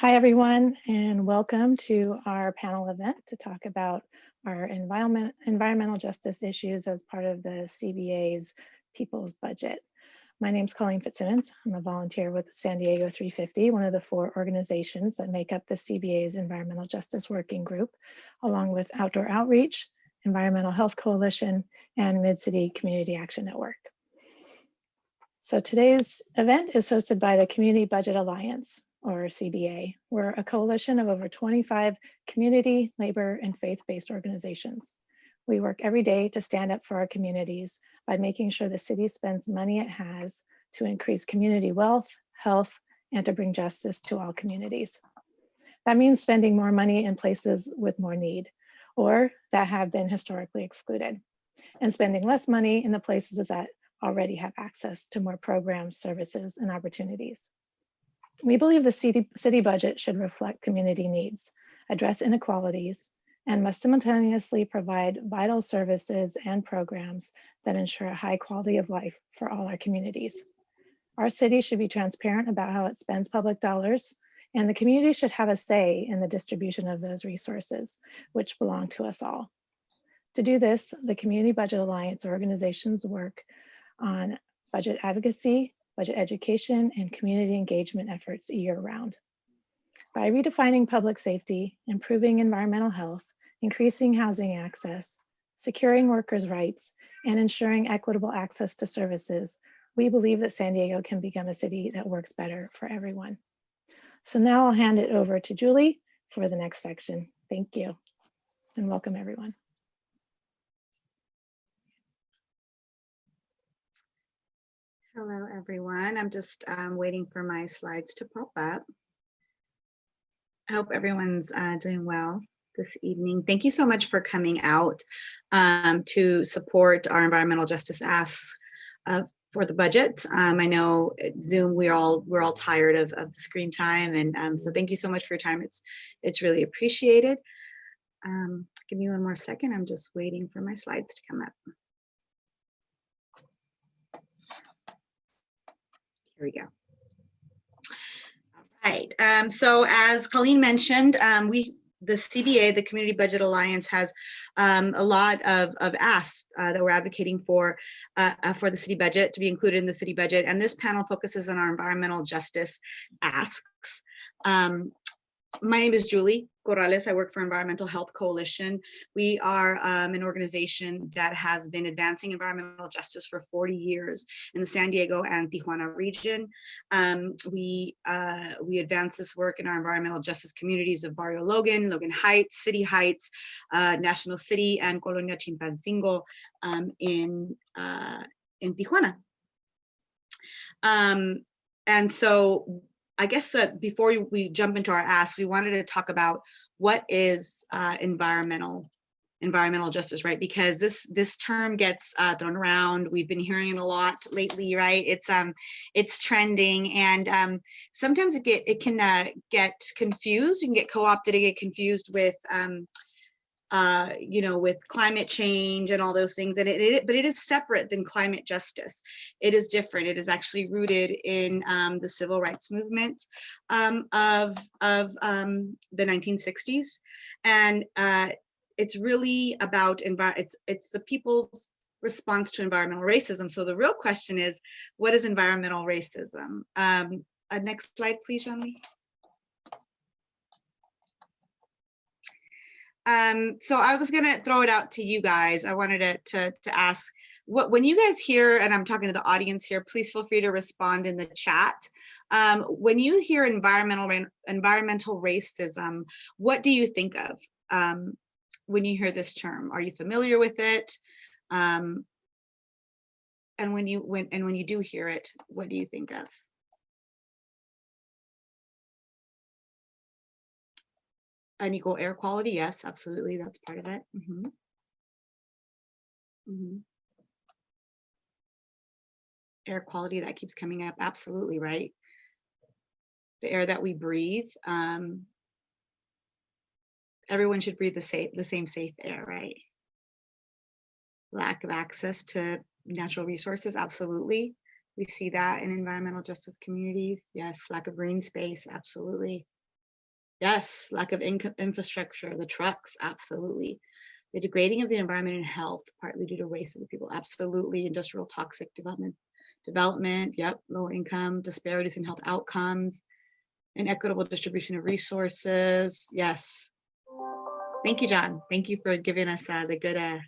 Hi, everyone, and welcome to our panel event to talk about our environment, environmental justice issues as part of the CBA's People's Budget. My name is Colleen Fitzsimmons. I'm a volunteer with San Diego 350, one of the four organizations that make up the CBA's Environmental Justice Working Group, along with Outdoor Outreach, Environmental Health Coalition, and Mid-City Community Action Network. So today's event is hosted by the Community Budget Alliance, or CBA. We're a coalition of over 25 community, labor, and faith-based organizations. We work every day to stand up for our communities by making sure the city spends money it has to increase community wealth, health, and to bring justice to all communities. That means spending more money in places with more need or that have been historically excluded and spending less money in the places that already have access to more programs, services, and opportunities. We believe the city, city budget should reflect community needs, address inequalities, and must simultaneously provide vital services and programs that ensure a high quality of life for all our communities. Our city should be transparent about how it spends public dollars, and the community should have a say in the distribution of those resources, which belong to us all. To do this, the Community Budget Alliance organizations work on budget advocacy, budget education, and community engagement efforts year round. By redefining public safety, improving environmental health, increasing housing access, securing workers' rights, and ensuring equitable access to services, we believe that San Diego can become a city that works better for everyone. So now I'll hand it over to Julie for the next section. Thank you and welcome everyone. Hello, everyone. I'm just um, waiting for my slides to pop up. I hope everyone's uh, doing well this evening. Thank you so much for coming out um, to support our environmental justice asks uh, for the budget. Um, I know Zoom, we're all we're all tired of, of the screen time, and um, so thank you so much for your time. It's it's really appreciated. Um, give me one more second. I'm just waiting for my slides to come up. Here we go. All right. Um, so as Colleen mentioned, um, we the CBA, the Community Budget Alliance, has um, a lot of, of asks uh, that we're advocating for uh, uh, for the city budget to be included in the city budget. And this panel focuses on our environmental justice asks. Um, my name is Julie Corrales. I work for Environmental Health Coalition. We are um, an organization that has been advancing environmental justice for 40 years in the San Diego and Tijuana region. Um, we, uh, we advance this work in our environmental justice communities of Barrio Logan, Logan Heights, City Heights, uh, National City, and Colonia Chilpancingo um, in, uh, in Tijuana. Um, and so I guess that before we jump into our ask, we wanted to talk about what is uh, environmental environmental justice, right? Because this this term gets uh, thrown around. We've been hearing it a lot lately, right? It's um it's trending, and um, sometimes it get it can uh, get confused. You can get co-opted and get confused with um, uh, you know, with climate change and all those things. And it, it, but it is separate than climate justice. It is different. It is actually rooted in um, the civil rights movement um, of, of um, the 1960s. And uh, it's really about, it's, it's the people's response to environmental racism. So the real question is, what is environmental racism? Um, uh, next slide, please, Jean-Louis. Um, so I was gonna throw it out to you guys. I wanted to, to, to ask what when you guys hear, and I'm talking to the audience here, please feel free to respond in the chat. Um, when you hear environmental environmental racism, what do you think of um, when you hear this term? Are you familiar with it? Um, and when you when and when you do hear it, what do you think of? Unequal air quality, yes, absolutely, that's part of it. Mm -hmm. Mm -hmm. Air quality, that keeps coming up, absolutely, right? The air that we breathe, um, everyone should breathe the, safe, the same safe air, right? Lack of access to natural resources, absolutely. We see that in environmental justice communities. Yes, lack of green space, absolutely Yes, lack of income infrastructure, the trucks, absolutely. The degrading of the environment and health, partly due to race of the people, absolutely. Industrial toxic development, development, yep, lower income, disparities in health outcomes, inequitable distribution of resources, yes. Thank you, John. Thank you for giving us uh, the good uh,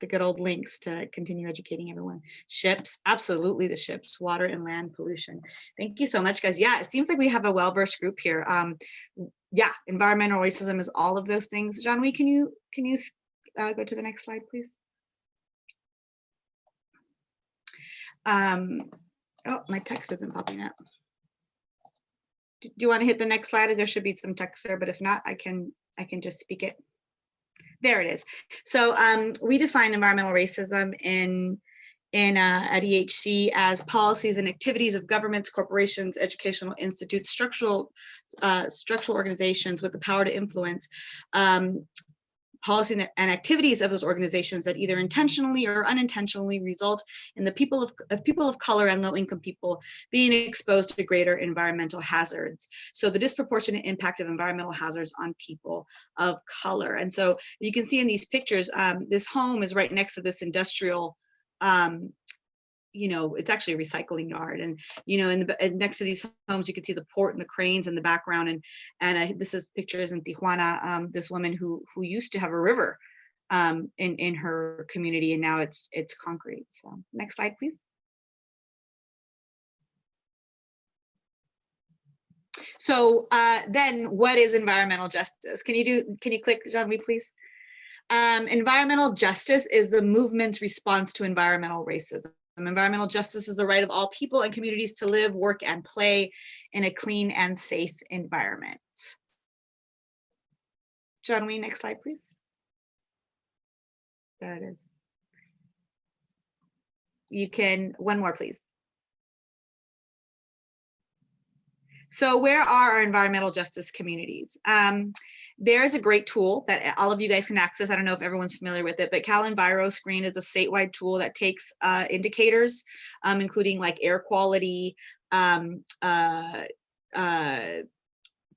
the good old links to continue educating everyone. Ships, absolutely the ships, water and land pollution. Thank you so much, guys. Yeah, it seems like we have a well-versed group here. Um, yeah, environmental racism is all of those things. We can you can you uh, go to the next slide, please? Um, oh, my text isn't popping up. Do you want to hit the next slide? There should be some text there, but if not, I can I can just speak it. There it is. So um, we define environmental racism in in uh, at EHC as policies and activities of governments, corporations, educational institutes, structural uh, structural organizations with the power to influence um, policy and activities of those organizations that either intentionally or unintentionally result in the people of, of, people of color and low income people being exposed to greater environmental hazards. So the disproportionate impact of environmental hazards on people of color. And so you can see in these pictures, um, this home is right next to this industrial um, you know, it's actually a recycling yard. And, you know, in the next to these homes, you can see the port and the cranes in the background. And and uh, this is pictures in Tijuana, um, this woman who who used to have a river um, in, in her community, and now it's it's concrete. So next slide, please. So uh, then what is environmental justice? Can you do, can you click, John, please? Um, environmental justice is the movement's response to environmental racism. Environmental justice is the right of all people and communities to live, work, and play in a clean and safe environment. John Wayne, next slide, please. There it is. You can, one more, please. So where are our environmental justice communities? Um, there's a great tool that all of you guys can access. I don't know if everyone's familiar with it, but CalEnviroScreen is a statewide tool that takes uh, indicators, um, including like air quality, um, uh, uh,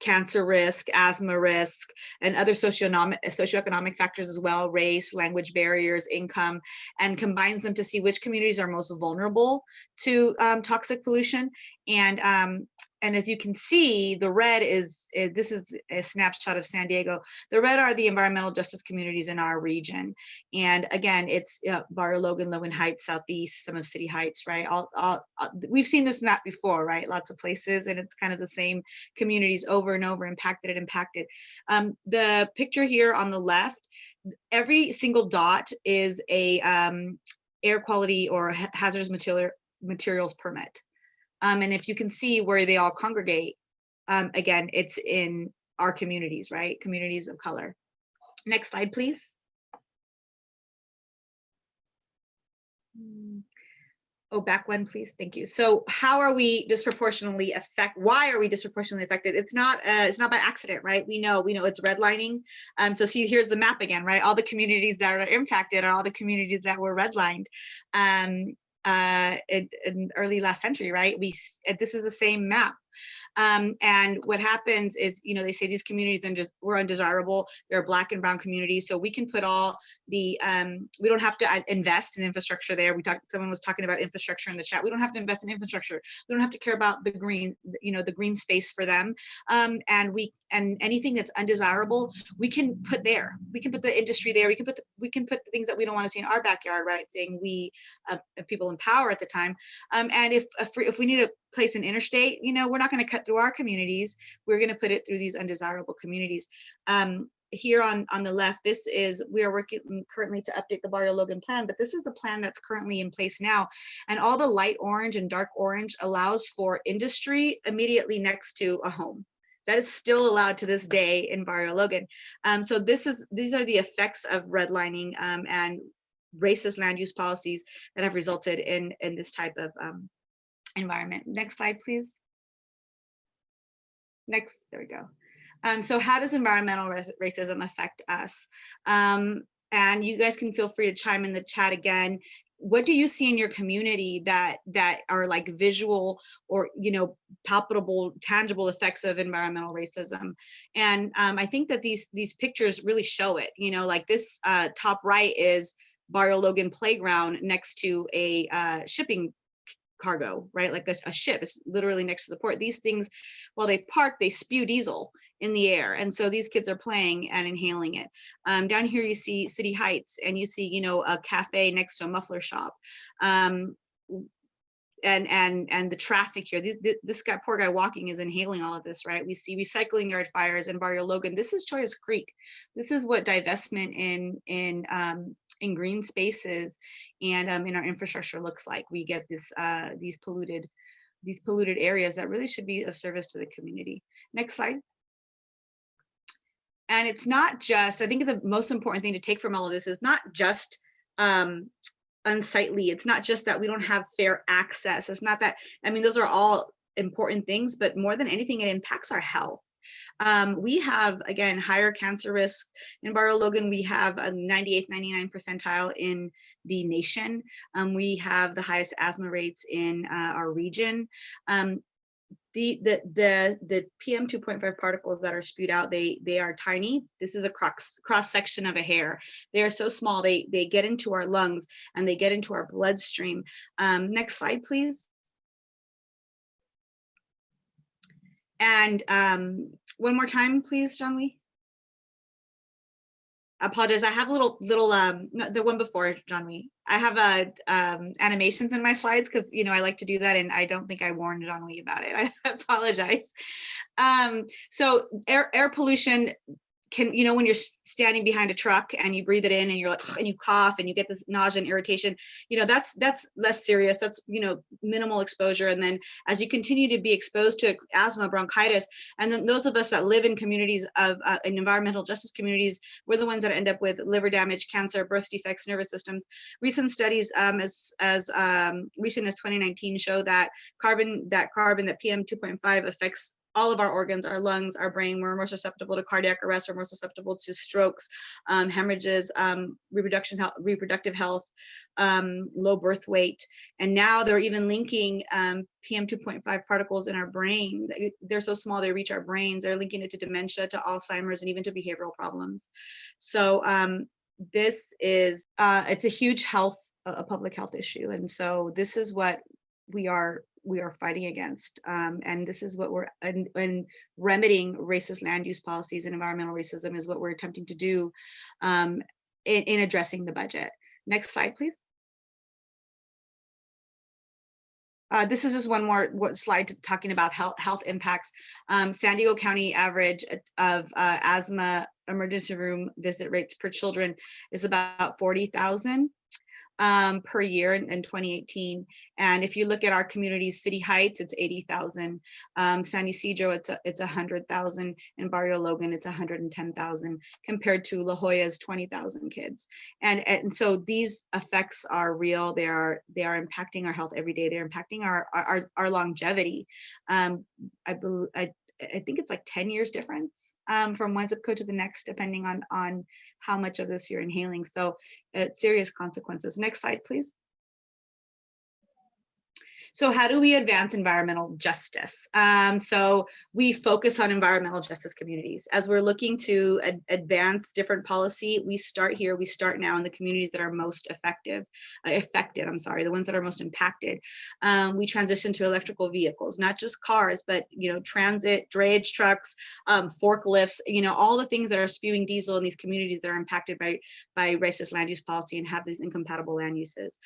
cancer risk, asthma risk, and other socioeconomic, socioeconomic factors as well, race, language barriers, income, and combines them to see which communities are most vulnerable to um, toxic pollution. And um, and as you can see, the red is, is, this is a snapshot of San Diego. The red are the environmental justice communities in our region. And again, it's uh, Barrio Logan, Logan Heights, Southeast, some of City Heights, right? All, all, all, we've seen this map before, right? Lots of places, and it's kind of the same communities over and over, impacted and impacted. Um, the picture here on the left, every single dot is a um, air quality or hazardous material, materials permit. Um, and if you can see where they all congregate, um, again, it's in our communities, right? Communities of color. Next slide, please. Oh, back one, please. Thank you. So how are we disproportionately affect? Why are we disproportionately affected? It's not uh, it's not by accident, right? We know we know it's redlining. Um, so see, here's the map again, right? All the communities that are impacted are all the communities that were redlined. Um, uh, in, in, early last century, right? We this is the same map. Um, and what happens is, you know, they say these communities and just we're undesirable. They're black and brown communities, so we can put all the um, we don't have to uh, invest in infrastructure there. We talked. Someone was talking about infrastructure in the chat. We don't have to invest in infrastructure. We don't have to care about the green, you know, the green space for them. Um, and we and anything that's undesirable, we can put there. We can put the industry there. We can put the, we can put the things that we don't want to see in our backyard, right? Saying we uh, people in power at the time. Um, and if if, we need to place an interstate, you know, we're not going to cut through our communities. We're going to put it through these undesirable communities. Um, here on, on the left, this is, we are working currently to update the Barrio Logan plan, but this is the plan that's currently in place now. And all the light orange and dark orange allows for industry immediately next to a home. That is still allowed to this day in Barrio Logan. Um, so this is these are the effects of redlining um, and racist land use policies that have resulted in, in this type of um, environment. Next slide, please. Next, there we go. Um, so how does environmental racism affect us? Um, and you guys can feel free to chime in the chat again. What do you see in your community that that are like visual or you know palpable tangible effects of environmental racism? And um, i think that these these pictures really show it you know like this uh, top right is barrio logan playground next to a uh, shipping cargo, right? Like a, a, ship is literally next to the port. These things, while they park, they spew diesel in the air. And so these kids are playing and inhaling it. Um, down here, you see City Heights and you see, you know, a cafe next to a muffler shop. Um, and and and the traffic here. This, this guy poor guy walking is inhaling all of this right? We see recycling yard fires in barrio logan. This is Chollas creek. This is what divestment in in um in green spaces and um, in our infrastructure looks like. We get this uh these polluted these polluted areas that really should be of service to the community. Next slide. And it's not just i think the most important thing to take from all of this is not just um unsightly. It's not just that we don't have fair access. It's not that, I mean, those are all important things, but more than anything, it impacts our health. Um, we have, again, higher cancer risk. In Barrio Logan, we have a 98th, 99 percentile in the nation. Um, we have the highest asthma rates in uh, our region. Um, the the the the PM 2.5 particles that are spewed out, they they are tiny. This is a cross cross section of a hair. They are so small, they they get into our lungs and they get into our bloodstream. Um, next slide, please. And um, one more time, please, Jean-Louis apologize. I have a little little um the one before John Wee. I have um animations in my slides because you know I like to do that and I don't think I warned John Wee about it. I apologize. Um, so air air pollution can you know when you're standing behind a truck and you breathe it in and you're like and you cough and you get this nausea and irritation you know that's that's less serious. That's you know minimal exposure. And then as you continue to be exposed to asthma bronchitis and then those of us that live in communities of uh, in environmental justice communities we're the ones that end up with liver damage cancer birth defects nervous systems. Recent studies um, as as um, recent as 2019 show that carbon that carbon that pm 2.5 affects all of our organs, our lungs, our brain, we're more susceptible to cardiac arrest, we're more susceptible to strokes, um, hemorrhages, um, reproduction health, reproductive health, um, low birth weight. And now they're even linking um, PM 2.5 particles in our brain. They're so small, they reach our brains. They're linking it to dementia, to Alzheimer's, and even to behavioral problems. So um, this is, uh, it's a huge health, a public health issue. And so this is what we are we are fighting against. Um, and this is what we're, and, and, remedying racist land use policies and environmental racism is what we're attempting to do um, in, in addressing the budget. Next slide, please. Uh, this is just one more slide talking about health, health impacts. Um, San Diego County average of uh, asthma emergency room visit rates per children is about 40,000 um, per year in, in, 2018. And if you look at our communities, City Heights, it's 80,000. Um, San Ysidro, it's a, it's 100,000. And Barrio Logan, it's 110,000 compared to La Jolla's 20,000 kids. And, and so these effects are real. They are they are impacting our health every day. They're impacting our our, our longevity. Um, I, I I think it's like 10 years difference um, from one zip code to the next, depending on on how much of this you're inhaling. So uh, serious consequences. Next slide, please. So how do we advance environmental justice? Um, so we focus on environmental justice communities. As we're looking to ad advance different policy, we start here, we start now in the communities that are most effective, uh, affected, I'm sorry, the ones that are most impacted. Um, we transition to electrical vehicles, not just cars, but you know, transit, drayage trucks, um, forklifts, you know, all the things that are spewing diesel in these communities that are impacted by, by racist land use policy and have these incompatible land uses.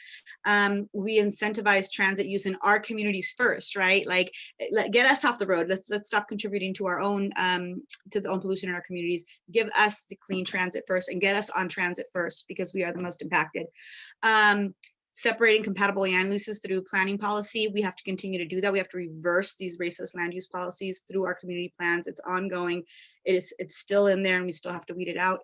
Um, we incentivize transit use in our communities first, right? Like let, get us off the road. Let's let's stop contributing to our own um, to the own pollution in our communities. Give us the clean transit first and get us on transit first because we are the most impacted. Um, separating compatible land uses through planning policy. We have to continue to do that. We have to reverse these racist land use policies through our community plans. It's ongoing. It is it's still in there and we still have to weed it out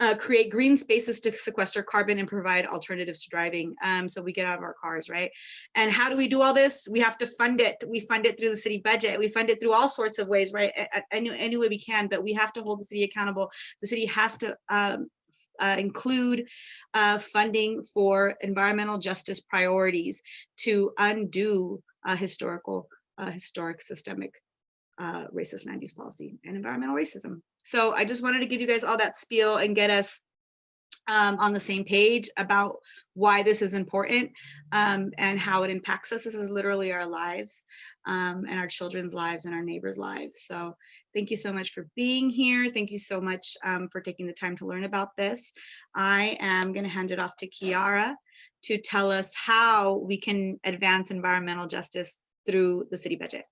uh, create green spaces to sequester carbon and provide alternatives to driving um, so we get out of our cars, right? And how do we do all this? We have to fund it. We fund it through the city budget. We fund it through all sorts of ways, right? Any, any way we can, but we have to hold the city accountable. The city has to um, uh, include uh, funding for environmental justice priorities to undo historical, historic systemic uh, racist land use policy and environmental racism. So I just wanted to give you guys all that spiel and get us um, on the same page about why this is important um, and how it impacts us. This is literally our lives um, and our children's lives and our neighbors' lives. So thank you so much for being here. Thank you so much um, for taking the time to learn about this. I am going to hand it off to Kiara to tell us how we can advance environmental justice through the city budget.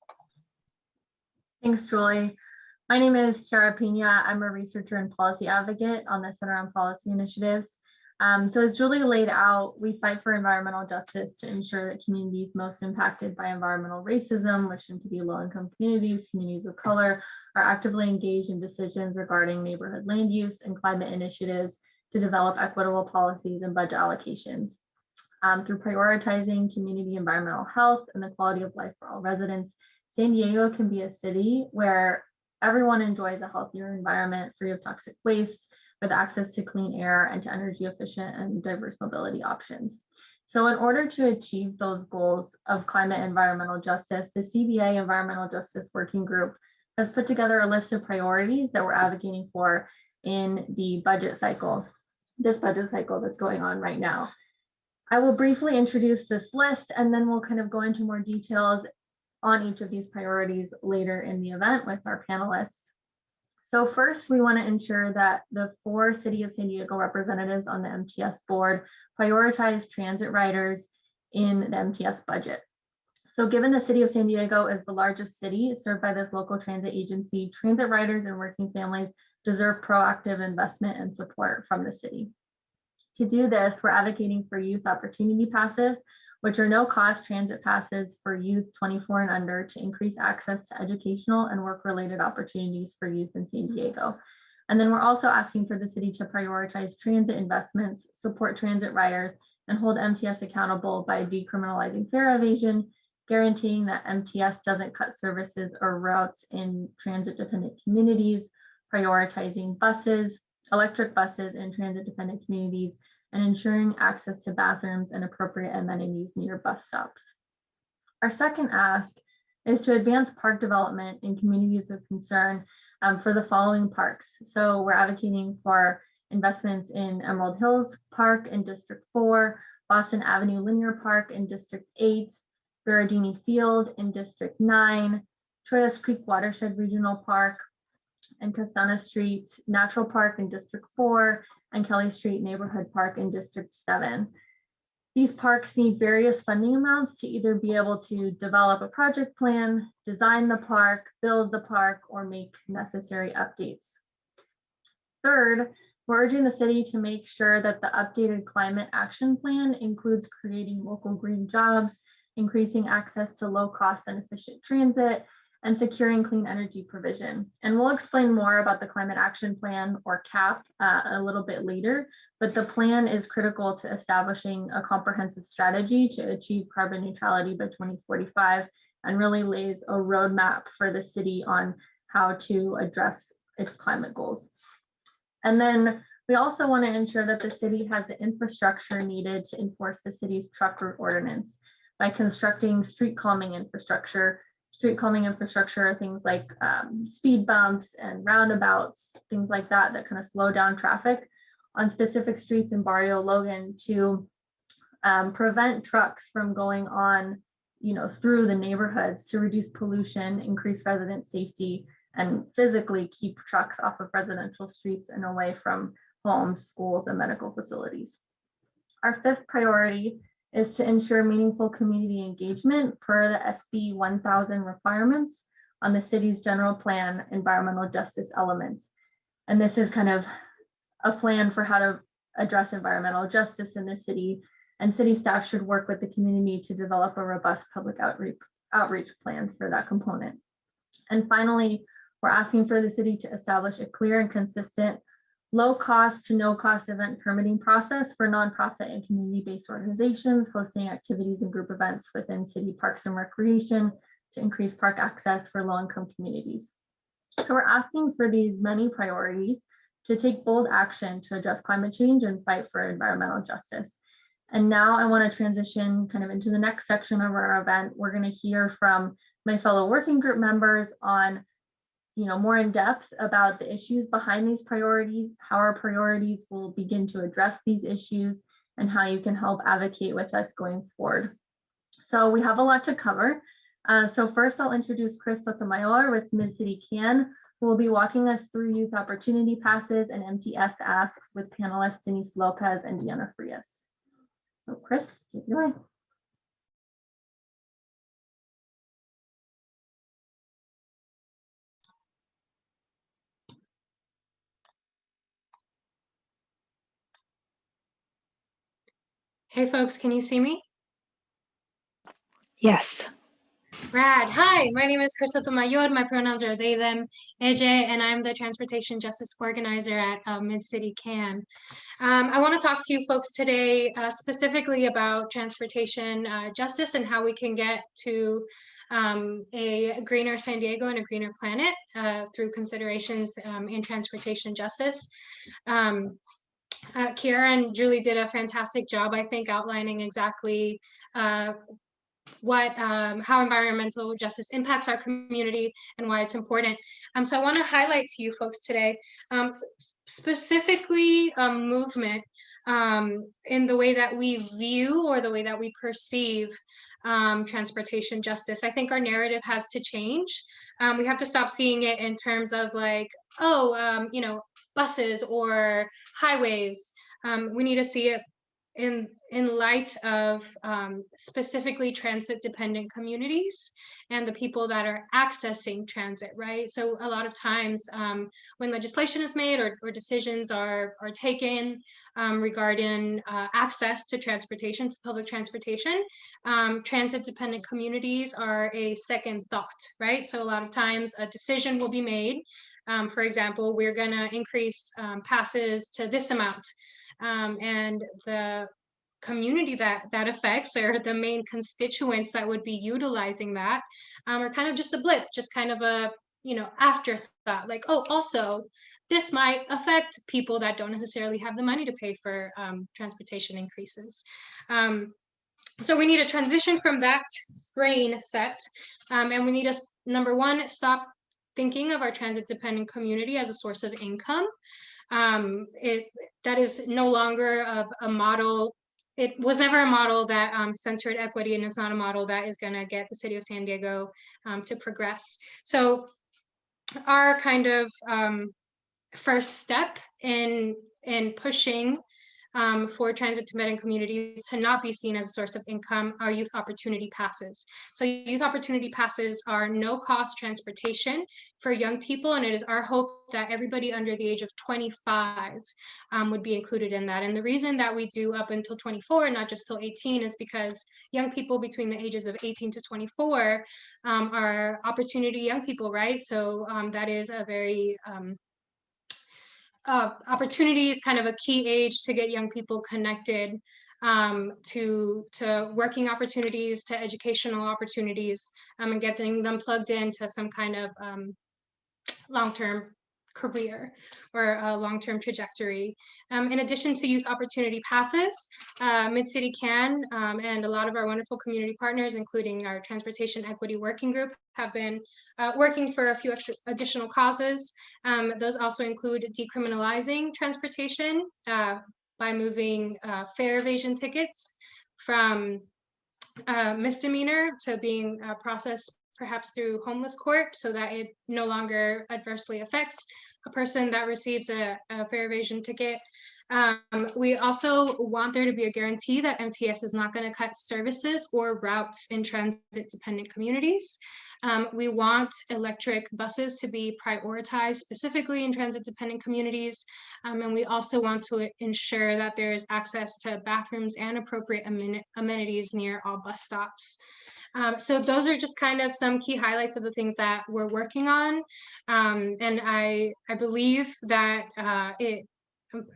Thanks, Julie. My name is Kiara Pina. I'm a researcher and policy advocate on the Center on Policy Initiatives. Um, so as Julie laid out, we fight for environmental justice to ensure that communities most impacted by environmental racism, which tend to be low-income communities, communities of color, are actively engaged in decisions regarding neighborhood land use and climate initiatives to develop equitable policies and budget allocations. Um, through prioritizing community environmental health and the quality of life for all residents, San Diego can be a city where everyone enjoys a healthier environment free of toxic waste with access to clean air and to energy efficient and diverse mobility options. So in order to achieve those goals of climate environmental justice, the CBA Environmental Justice Working Group has put together a list of priorities that we're advocating for in the budget cycle, this budget cycle that's going on right now. I will briefly introduce this list and then we'll kind of go into more details on each of these priorities later in the event with our panelists. So first, we want to ensure that the four City of San Diego representatives on the MTS board prioritize transit riders in the MTS budget. So given the City of San Diego is the largest city served by this local transit agency, transit riders and working families deserve proactive investment and support from the city. To do this, we're advocating for youth opportunity passes, which are no cost transit passes for youth 24 and under to increase access to educational and work related opportunities for youth in San Diego. And then we're also asking for the city to prioritize transit investments, support transit riders, and hold MTS accountable by decriminalizing fare evasion, guaranteeing that MTS doesn't cut services or routes in transit dependent communities, prioritizing buses, electric buses in transit dependent communities, and ensuring access to bathrooms and appropriate amenities near bus stops. Our second ask is to advance park development in communities of concern um, for the following parks. So we're advocating for investments in Emerald Hills Park in District 4, Boston Avenue Linear Park in District 8, Berardini Field in District 9, Chollas Creek Watershed Regional Park, and Castana Street Natural Park in District 4, and Kelly Street Neighborhood Park in District 7. These parks need various funding amounts to either be able to develop a project plan, design the park, build the park, or make necessary updates. Third, we're urging the city to make sure that the updated climate action plan includes creating local green jobs, increasing access to low cost and efficient transit, and securing clean energy provision. And we'll explain more about the Climate Action Plan or CAP uh, a little bit later, but the plan is critical to establishing a comprehensive strategy to achieve carbon neutrality by 2045 and really lays a roadmap for the city on how to address its climate goals. And then we also want to ensure that the city has the infrastructure needed to enforce the city's truck route ordinance by constructing street calming infrastructure street calming infrastructure, things like um, speed bumps and roundabouts, things like that, that kind of slow down traffic on specific streets in Barrio Logan to um, prevent trucks from going on, you know, through the neighborhoods to reduce pollution, increase resident safety, and physically keep trucks off of residential streets and away from homes, schools, and medical facilities. Our fifth priority is to ensure meaningful community engagement per the SB 1000 requirements on the city's general plan environmental justice elements. And this is kind of a plan for how to address environmental justice in the city and city staff should work with the community to develop a robust public outreach outreach plan for that component. And finally, we're asking for the city to establish a clear and consistent low cost to no cost event permitting process for nonprofit and community-based organizations hosting activities and group events within city parks and recreation to increase park access for low-income communities. So we're asking for these many priorities to take bold action to address climate change and fight for environmental justice. And now I want to transition kind of into the next section of our event. We're going to hear from my fellow working group members on you know, more in depth about the issues behind these priorities, how our priorities will begin to address these issues, and how you can help advocate with us going forward. So we have a lot to cover. Uh, so first I'll introduce Chris Sotomayor with Mid-City CAN, who will be walking us through youth opportunity passes and MTS asks with panelists Denise Lopez and Deanna Frias. So Chris, take it away. Hey folks, can you see me? Yes. Rad. Hi, my name is Chris Sotomayor. My pronouns are they, them, AJ, and I'm the Transportation Justice Organizer at uh, Mid-City CAN. Um, I want to talk to you folks today uh, specifically about transportation uh, justice and how we can get to um, a greener San Diego and a greener planet uh, through considerations um, in transportation justice. Uh, and Julie did a fantastic job, I think, outlining exactly uh, what um, how environmental justice impacts our community and why it's important. Um, so I want to highlight to you folks today, um, specifically um, movement um, in the way that we view or the way that we perceive um, transportation justice. I think our narrative has to change. We have to stop seeing it in terms of like, oh, you know, buses or highways. Um, we need to see it in in light of um, specifically transit dependent communities and the people that are accessing transit right so a lot of times um, when legislation is made or, or decisions are are taken um, regarding uh, access to transportation to public transportation um, transit dependent communities are a second thought right so a lot of times a decision will be made um, for example we're going to increase um, passes to this amount um, and the community that that affects or the main constituents that would be utilizing that um, are kind of just a blip, just kind of a you know afterthought. Like oh, also this might affect people that don't necessarily have the money to pay for um, transportation increases. Um, so we need a transition from that brain set, um, and we need to number one stop thinking of our transit dependent community as a source of income um, it that is no longer a, a, model. It was never a model that um, centered equity, and it's not a model that is going to get the city of San Diego um, to progress. So, our kind of um, first step in in pushing um, for transit dependent communities to not be seen as a source of income are youth opportunity passes. So youth opportunity passes are no cost transportation for young people and it is our hope that everybody under the age of 25 um, would be included in that. And the reason that we do up until 24 and not just till 18 is because young people between the ages of 18 to 24 um, are opportunity young people, right? So um, that is a very um, uh, opportunity is kind of a key age to get young people connected um, to, to working opportunities, to educational opportunities, um, and getting them plugged into some kind of um, long-term career or a long-term trajectory. Um, in addition to youth opportunity passes, uh, Mid-City CAN um, and a lot of our wonderful community partners, including our Transportation Equity Working Group, have been uh, working for a few extra additional causes. Um, those also include decriminalizing transportation uh, by moving uh, fare evasion tickets from uh, misdemeanor to being processed perhaps through homeless court so that it no longer adversely affects a person that receives a, a fare evasion ticket. Um, we also want there to be a guarantee that MTS is not going to cut services or routes in transit dependent communities. Um, we want electric buses to be prioritized specifically in transit dependent communities. Um, and we also want to ensure that there is access to bathrooms and appropriate amen amenities near all bus stops. Um, so those are just kind of some key highlights of the things that we're working on. Um, and I, I believe that uh, it,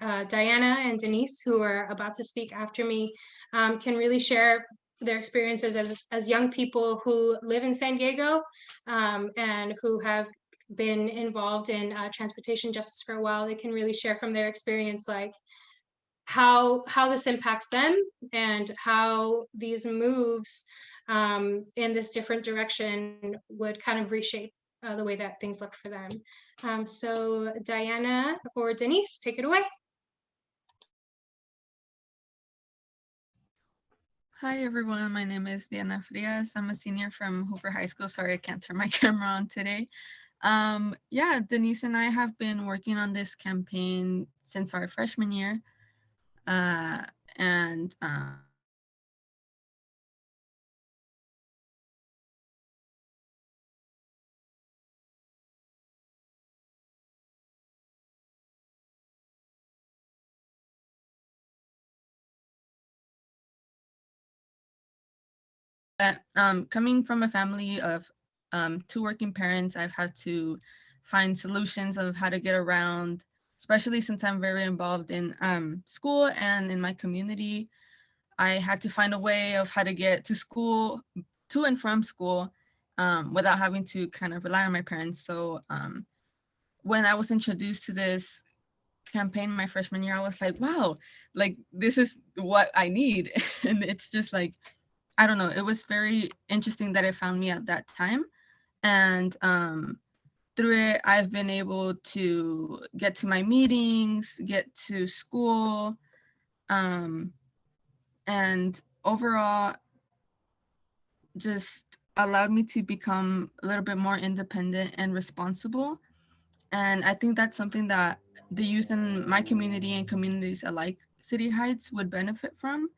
uh, Diana and Denise, who are about to speak after me, um, can really share their experiences as, as young people who live in San Diego um, and who have been involved in uh, transportation justice for a while, they can really share from their experience, like how how this impacts them and how these moves um, in this different direction would kind of reshape uh, the way that things look for them. Um, so Diana or Denise, take it away. Hi everyone, my name is Diana Frias. I'm a senior from Hoover High School. Sorry, I can't turn my camera on today. Um, yeah, Denise and I have been working on this campaign since our freshman year. Uh, and uh, um, coming from a family of um, two working parents, I've had to find solutions of how to get around, especially since I'm very involved in um, school and in my community. I had to find a way of how to get to school, to and from school, um, without having to kind of rely on my parents. So um, when I was introduced to this campaign my freshman year, I was like, wow, like this is what I need. and it's just like, I don't know, it was very interesting that it found me at that time. And um, through it, I've been able to get to my meetings, get to school, um, and overall, just allowed me to become a little bit more independent and responsible. And I think that's something that the youth in my community and communities alike, City Heights, would benefit from.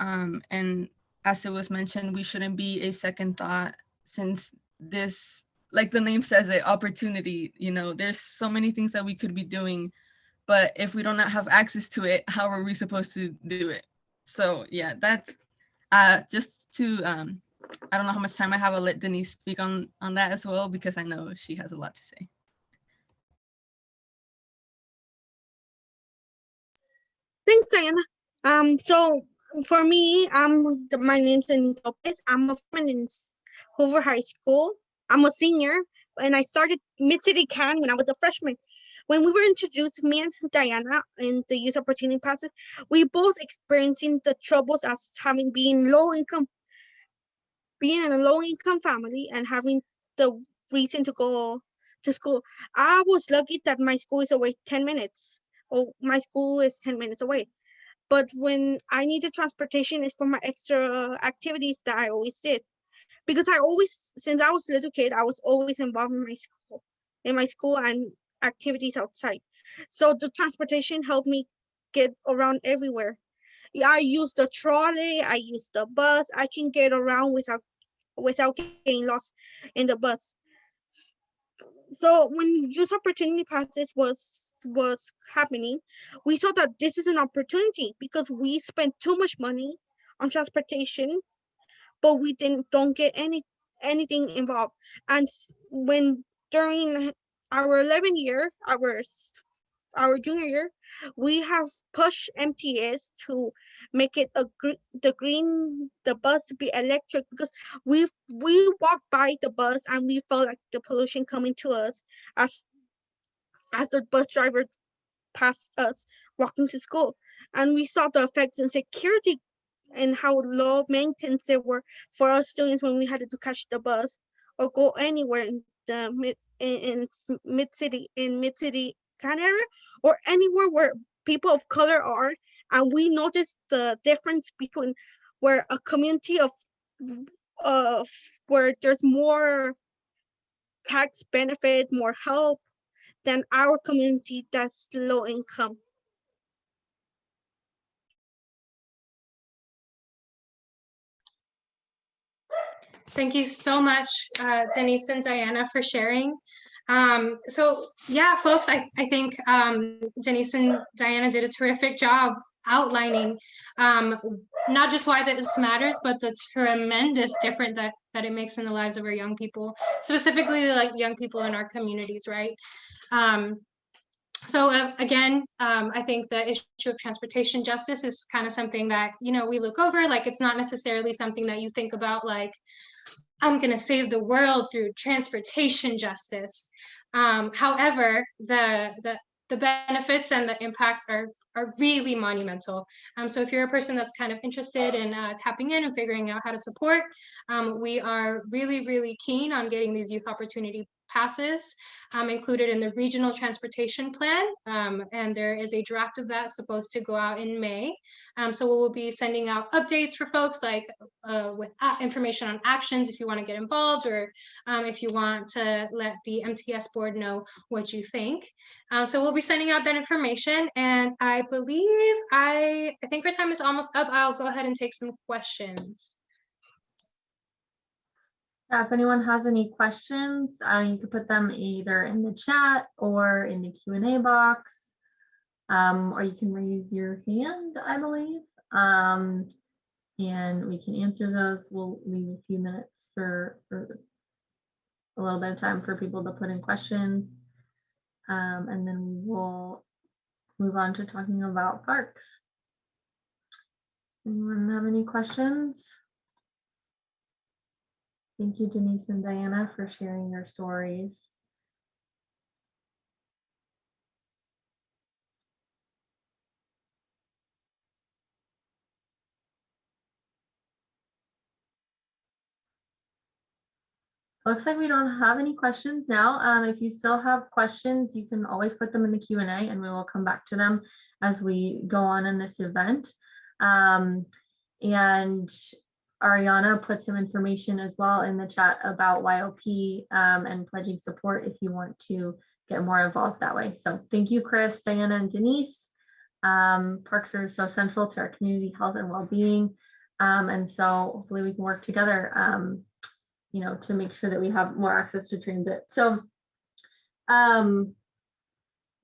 Um, and as it was mentioned, we shouldn't be a second thought since this, like the name says it, opportunity, you know, there's so many things that we could be doing, but if we don't have access to it, how are we supposed to do it? So yeah, that's uh, just to, um, I don't know how much time I have, I'll let Denise speak on, on that as well, because I know she has a lot to say. Thanks, Diana. Um, so for me, the- my name's Denise Lopez. I'm a freshman in Hoover High School. I'm a senior, and I started Mid City CAN when I was a freshman. When we were introduced, me and Diana, in the youth opportunity passes, we both experiencing the troubles as having been low income, being in a low income family and having the reason to go to school. I was lucky that my school is away ten minutes. or my school is ten minutes away but when I needed transportation, it's for my extra activities that I always did. Because I always, since I was a little kid, I was always involved in my school, in my school and activities outside. So the transportation helped me get around everywhere. I use the trolley, I use the bus, I can get around without without getting lost in the bus. So when youth opportunity passes was was happening, we saw that this is an opportunity because we spent too much money on transportation, but we didn't don't get any anything involved. And when during our 11 year, our our junior year, we have pushed MTS to make it a gr- the green the bus to be electric because we we walked by the bus and we felt like the pollution coming to us as as the bus driver passed us walking to school. And we saw the effects in security and how low maintenance they were for us students when we had to catch the bus or go anywhere in the mid in, in mid city in mid city area or anywhere where people of color are. And we noticed the difference between where a community of of where there's more tax benefit, more help than our community that's low income. Thank you so much, uh, Denise and Diana, for sharing. Um, so yeah, folks, I, I think um, Denise and Diana did a terrific job outlining um, not just why this matters, but the tremendous difference that, that it makes in the lives of our young people, specifically like young people in our communities, right? Um, so uh, again, um, I think the issue of transportation justice is kind of something that, you know, we look over, like it's not necessarily something that you think about like, I'm going to save the world through transportation justice. Um, however, the, the, the benefits and the impacts are, are really monumental. Um, so if you're a person that's kind of interested in uh, tapping in and figuring out how to support, um, we are really, really keen on getting these youth opportunity passes um, included in the regional transportation plan. Um, and there is a draft of that supposed to go out in May. Um, so we will be sending out updates for folks like uh, with information on actions if you want to get involved or um, if you want to let the MTS board know what you think. Uh, so we'll be sending out that information and I believe I, I think our time is almost up. I'll go ahead and take some questions. Yeah, if anyone has any questions, uh, you can put them either in the chat or in the Q and A box. Um, or you can raise your hand, I believe. Um, and we can answer those. We'll leave a few minutes for, for a little bit of time for people to put in questions. Um, and then we will move on to talking about parks. Anyone have any questions? Thank you, Denise and Diana, for sharing your stories. Looks like we don't have any questions now. Um, if you still have questions, you can always put them in the Q and A and we will come back to them as we go on in this event. Um, and Ariana put some information as well in the chat about YOP um, and pledging support if you want to get more involved that way. So thank you, Chris, Diana, and Denise. Um, parks are so central to our community health and well-being. Um, and so hopefully we can work together, um, you know, to make sure that we have more access to transit. So um,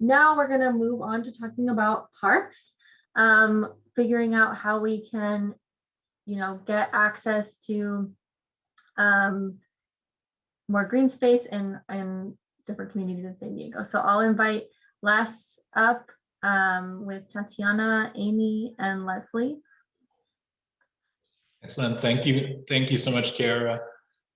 now we're going to move on to talking about parks, um, figuring out how we can you know, get access to um, more green space in, in different communities in San Diego. So I'll invite Les up um, with Tatiana, Amy, and Leslie. Excellent. Thank you. Thank you so much, Kiara.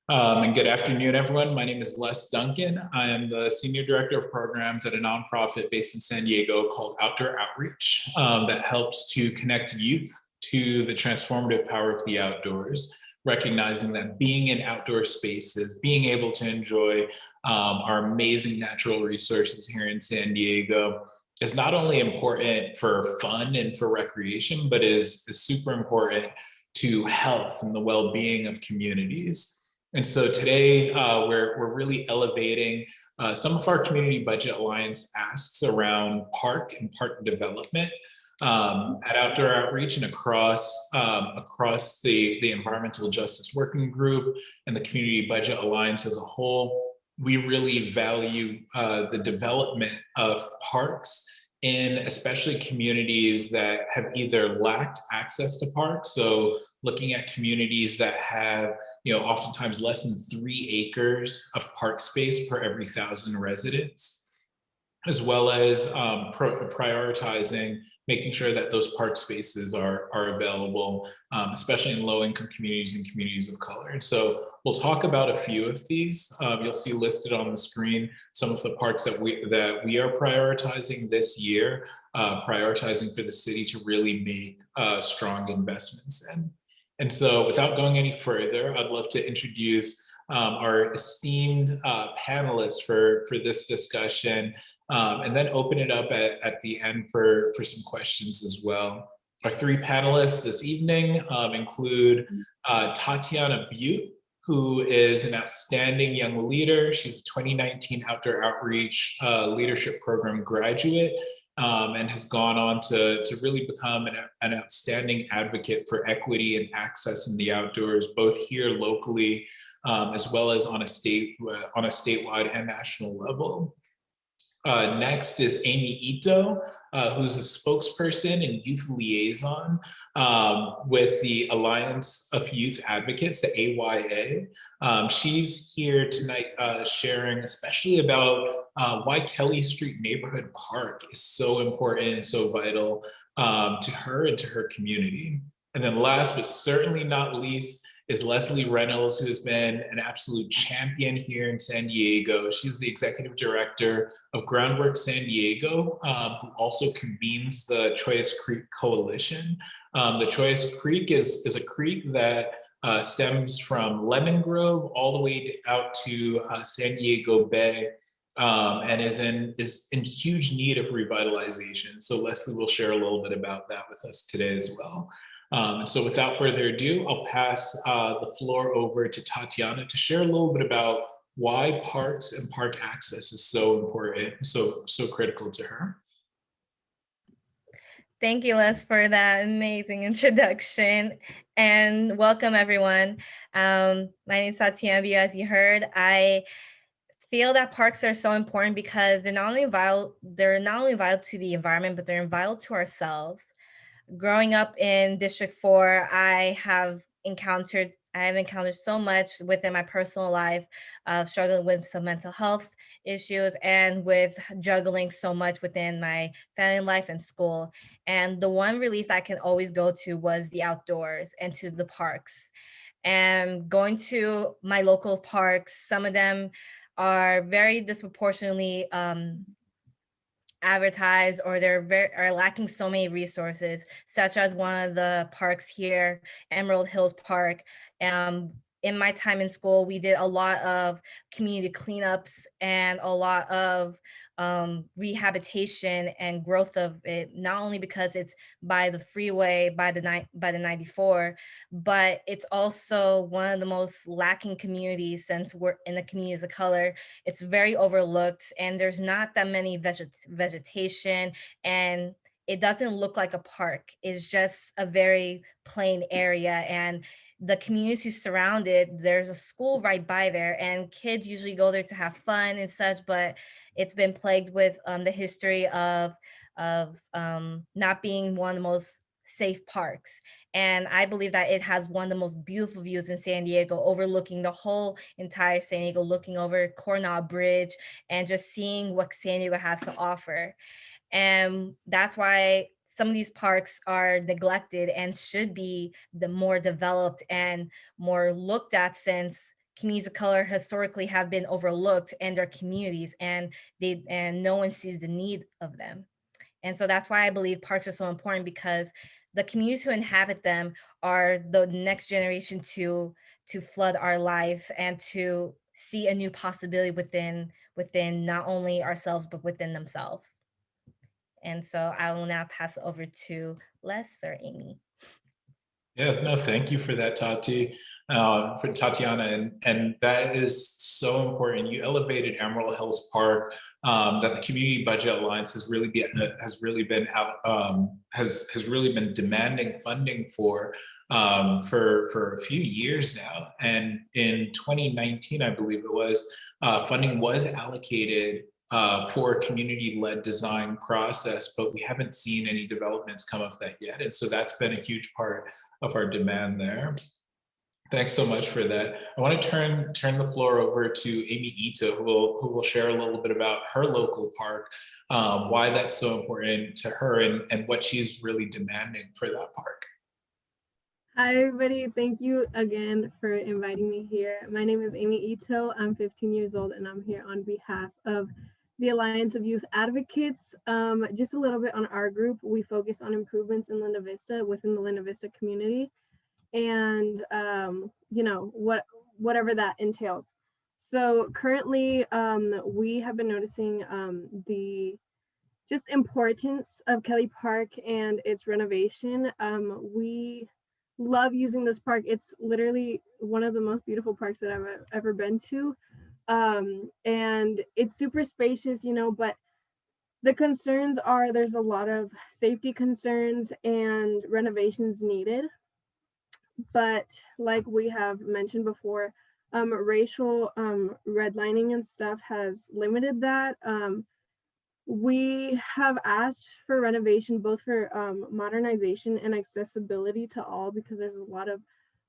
Um, and good afternoon, everyone. My name is Les Duncan. I am the Senior Director of Programs at a nonprofit based in San Diego called Outdoor Outreach um, that helps to connect youth to the transformative power of the outdoors, recognizing that being in outdoor spaces, being able to enjoy um, our amazing natural resources here in San Diego is not only important for fun and for recreation, but is, is super important to health and the well-being of communities. And so today uh, we're, we're really elevating uh, some of our Community Budget Alliance asks around park and park development um, at Outdoor Outreach and across um, across the, the Environmental Justice Working Group and the Community Budget Alliance as a whole, we really value uh, the development of parks in especially communities that have either lacked access to parks. So looking at communities that have you know, oftentimes less than three acres of park space per every thousand residents, as well as um, prioritizing making sure that those park spaces are, are available, um, especially in low income communities and communities of color. So we'll talk about a few of these. Um, you'll see listed on the screen some of the parks that we, that we are prioritizing this year, uh, prioritizing for the city to really make uh, strong investments in. And so without going any further, I'd love to introduce um, our esteemed uh, panelists for, for this discussion um, and then open it up at, at the end for, for some questions as well. Our three panelists this evening um, include uh, Tatiana Butte, who is an outstanding young leader. She's a 2019 Outdoor Outreach uh, Leadership Program graduate um, and has gone on to, to really become an, an outstanding advocate for equity and access in the outdoors, both here locally, um, as well as on a state uh, on a statewide and national level. Uh, next is Amy Ito, uh, who's a spokesperson and youth liaison um, with the Alliance of Youth Advocates, the AYA. Um, she's here tonight uh, sharing especially about uh, why Kelly Street Neighborhood Park is so important and so vital um, to her and to her community. And then last but certainly not least is Leslie Reynolds, who has been an absolute champion here in San Diego. She's the executive director of Groundwork San Diego, um, who also convenes the Chollas Creek Coalition. Um, the Chollas Creek is, is a creek that uh, stems from Lemon Grove all the way out to uh, San Diego Bay um, and is in is in huge need of revitalization. So Leslie will share a little bit about that with us today as well. Um, and so without further ado, I'll pass uh, the floor over to Tatiana to share a little bit about why parks and park access is so important, so so critical to her. Thank you, Les, for that amazing introduction and welcome everyone. Um, my name is Tatiana, Bio, as you heard. I feel that parks are so important because they're not only vital, they're not only vital to the environment, but they're vital to ourselves. Growing up in District 4, I have encountered I have encountered so much within my personal life, uh, struggling with some mental health issues and with juggling so much within my family life and school. And the one relief I can always go to was the outdoors and to the parks. And going to my local parks, some of them are very disproportionately um, advertised or they're very are lacking so many resources, such as one of the parks here, Emerald Hills Park. Um, in my time in school, we did a lot of community cleanups and a lot of um, rehabilitation and growth of it, not only because it's by the freeway, by the by the 94, but it's also one of the most lacking communities since we're in the communities of color. It's very overlooked and there's not that many veget vegetation and it doesn't look like a park. It's just a very plain area and the surround it, there's a school right by there and kids usually go there to have fun and such, but it's been plagued with um, the history of, of um, not being one of the most safe parks. And I believe that it has one of the most beautiful views in San Diego, overlooking the whole entire San Diego, looking over Coronado Bridge and just seeing what San Diego has to offer. And that's why some of these parks are neglected and should be the more developed and more looked at since communities of color historically have been overlooked in their communities and they and no one sees the need of them. And so that's why I believe parks are so important because the communities who inhabit them are the next generation to to flood our life and to see a new possibility within within not only ourselves but within themselves. And so I will now pass over to Les or Amy. Yes, no, thank you for that, Tati, uh, for Tatiana, and, and that is so important. You elevated Emerald Hills Park, um, that the Community Budget Alliance has really been has really been um, has has really been demanding funding for um, for for a few years now. And in 2019, I believe it was, uh, funding was allocated uh, for a community-led design process, but we haven't seen any developments come of that yet. And so that's been a huge part of our demand there. Thanks so much for that. I want to turn turn the floor over to Amy Ito, who will who will share a little bit about her local park, um, why that's so important to her, and and what she's really demanding for that park. Hi, everybody. Thank you again for inviting me here. My name is Amy Ito. I'm 15 years old, and I'm here on behalf of the Alliance of Youth Advocates. Um, just a little bit on our group, we focus on improvements in Linda Vista within the Linda Vista community and, um, you know, what whatever that entails. So currently, um, we have been noticing um, the just importance of Kelly Park and its renovation. Um, we love using this park. It's literally one of the most beautiful parks that I've ever been to um and it's super spacious you know but the concerns are there's a lot of safety concerns and renovations needed. But like we have mentioned before um racial um redlining and stuff has limited that um we have asked for renovation both for um modernization and accessibility to all because there's a lot of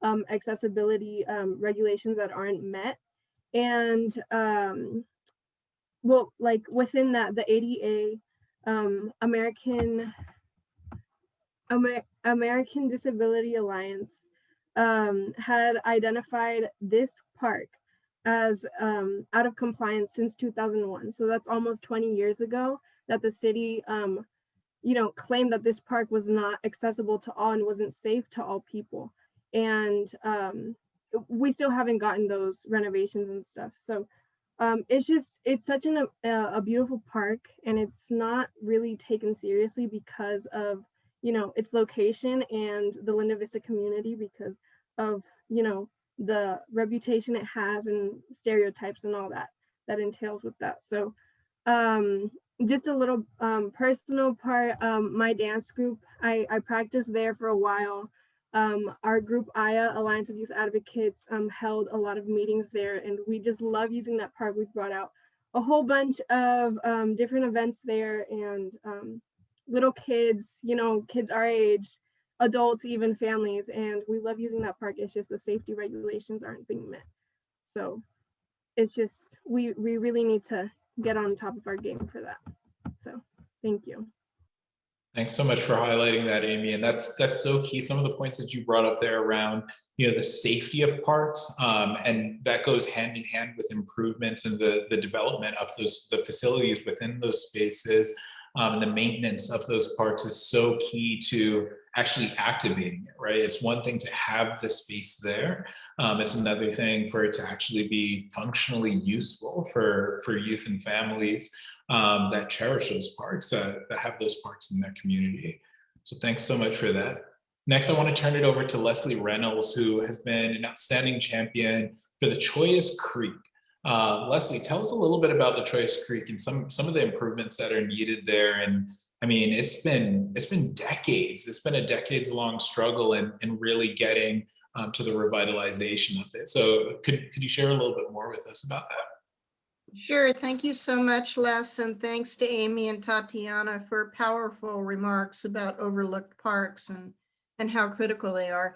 um accessibility um regulations that aren't met and um well like within that the ada um american Amer- american disability alliance um, had identified this park as um, out of compliance since 2001. So that's almost 20 years ago that the city, um, you know, claimed that this park was not accessible to all and wasn't safe to all people. And um, we still haven't gotten those renovations and stuff. So um, it's just, it's such an, a, a beautiful park and it's not really taken seriously because of, you know, its location and the Linda Vista community because of, you know, the reputation it has and stereotypes and all that that entails with that. So um, just a little um, personal part, um, my dance group, I, I practiced there for a while. Um, our group AYA, Alliance of Youth Advocates, um, held a lot of meetings there and we just love using that park. We've brought out a whole bunch of um, different events there and um, little kids, you know, kids our age, adults, even families, and we love using that park. It's just the safety regulations aren't being met. So it's just, we, we really need to get on top of our game for that. So thank you. Thanks so much for highlighting that, Amy. And that's that's so key. Some of the points that you brought up there around, you know, the safety of parks, um, and that goes hand in hand with improvements and the the development of those the facilities within those spaces, um, and the maintenance of those parks is so key to actually activating it. Right? It's one thing to have the space there. Um, it's another thing for it to actually be functionally useful for for youth and families um, that cherish those parks, that, that have those parks in their community. So thanks so much for that. Next, I want to turn it over to Leslie Reynolds, who has been an outstanding champion for the Chollas Creek. Uh, Leslie, tell us a little bit about the Chollas Creek and some, some of the improvements that are needed there. And I mean, it's been, it's been decades. It's been a decades long struggle in, in really getting um, to the revitalization of it. So could, could you share a little bit more with us about that? Sure. Thank you so much, Les, and thanks to Amy and Tatiana for powerful remarks about overlooked parks and, and how critical they are.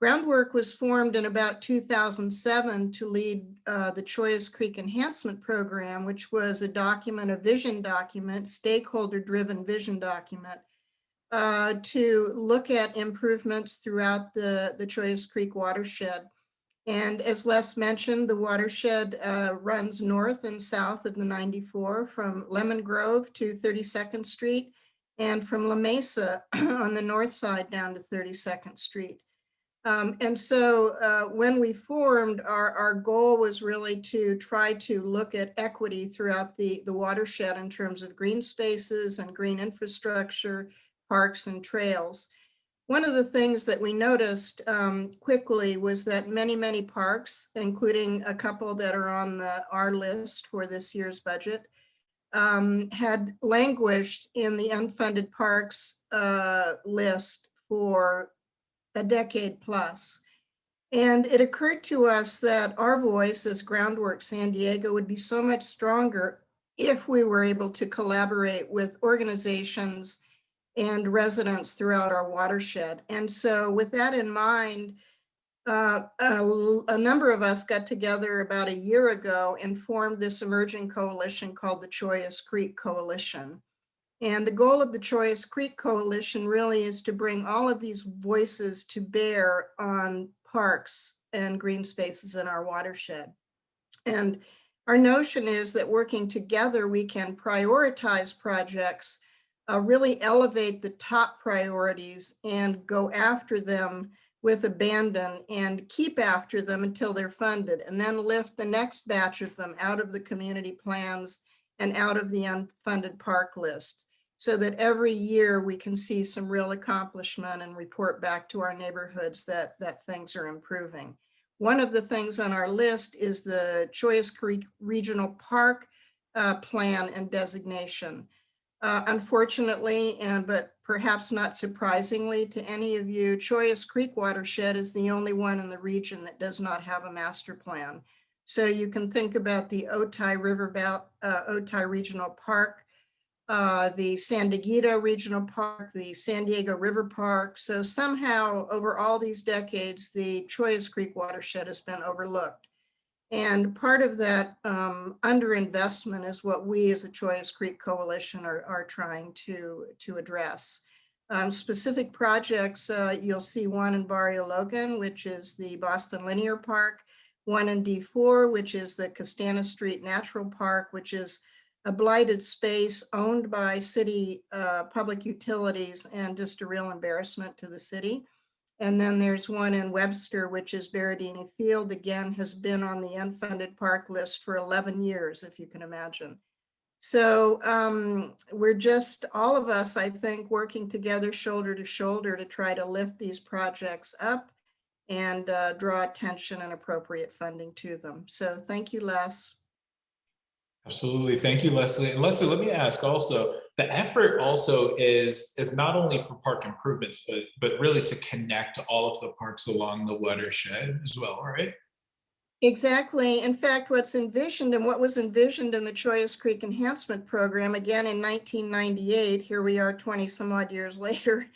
Groundwork was formed in about 2007 to lead uh, the Chollas Creek Enhancement Program, which was a document, a vision document, stakeholder-driven vision document, uh, to look at improvements throughout the, the Chollas Creek watershed. And as Les mentioned, the watershed uh, runs north and south of the 94 from Lemon Grove to 32nd Street and from La Mesa on the north side down to 32nd Street. Um, and so uh, when we formed, our, our goal was really to try to look at equity throughout the, the watershed in terms of green spaces and green infrastructure, parks and trails. One of the things that we noticed um, quickly was that many, many parks, including a couple that are on the our list for this year's budget, um, had languished in the unfunded parks uh, list for a decade plus. And it occurred to us that our voice as Groundwork San Diego would be so much stronger if we were able to collaborate with organizations and residents throughout our watershed. And so with that in mind, uh, a, a, number of us got together about a year ago and formed this emerging coalition called the Chollas Creek Coalition. And the goal of the Chollas Creek Coalition really is to bring all of these voices to bear on parks and green spaces in our watershed. And our notion is that working together, we can prioritize projects uh, really elevate the top priorities and go after them with abandon and keep after them until they're funded and then lift the next batch of them out of the community plans and out of the unfunded park list so that every year we can see some real accomplishment and report back to our neighborhoods that, that things are improving. One of the things on our list is the Chollas Creek Regional Park uh, plan and designation. Uh, unfortunately, and but perhaps not surprisingly to any of you, Chollas Creek watershed is the only one in the region that does not have a master plan. So you can think about the Otay River uh, Otay Regional Park, uh, the San Dieguito Regional Park, the San Diego River Park. So somehow over all these decades, the Chollas Creek watershed has been overlooked. And part of that um, underinvestment is what we as a Chollas Creek Coalition are, are trying to, to address. Um, specific projects, uh, you'll see one in Barrio Logan, which is the Boston Linear Park, one in D4, which is the Castana Street Natural Park, which is a blighted space owned by city uh, public utilities and just a real embarrassment to the city. And then there's one in Webster, which is Berardini Field, again, has been on the unfunded park list for 11 years, if you can imagine. So um, we're just, all of us, I think, working together shoulder to shoulder to try to lift these projects up and uh, draw attention and appropriate funding to them. So thank you, Les. Absolutely. Thank you, Leslie. And Leslie, let me ask also, the effort also is, is not only for park improvements, but, but really to connect all of the parks along the watershed as well, right? Exactly. In fact, what's envisioned and what was envisioned in the Chollas Creek Enhancement Program, again in 1998, here we are 20 some odd years later,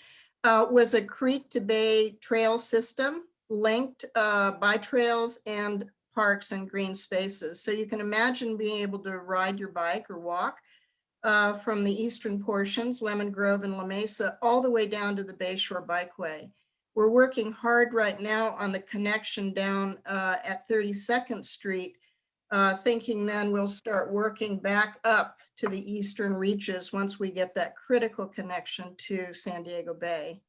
uh, was a creek to bay trail system linked uh, by trails and parks and green spaces. So you can imagine being able to ride your bike or walk uh, from the eastern portions, Lemon Grove and La Mesa, all the way down to the Bayshore Bikeway. We're working hard right now on the connection down uh, at 32nd Street, uh, thinking then we'll start working back up to the eastern reaches once we get that critical connection to San Diego Bay.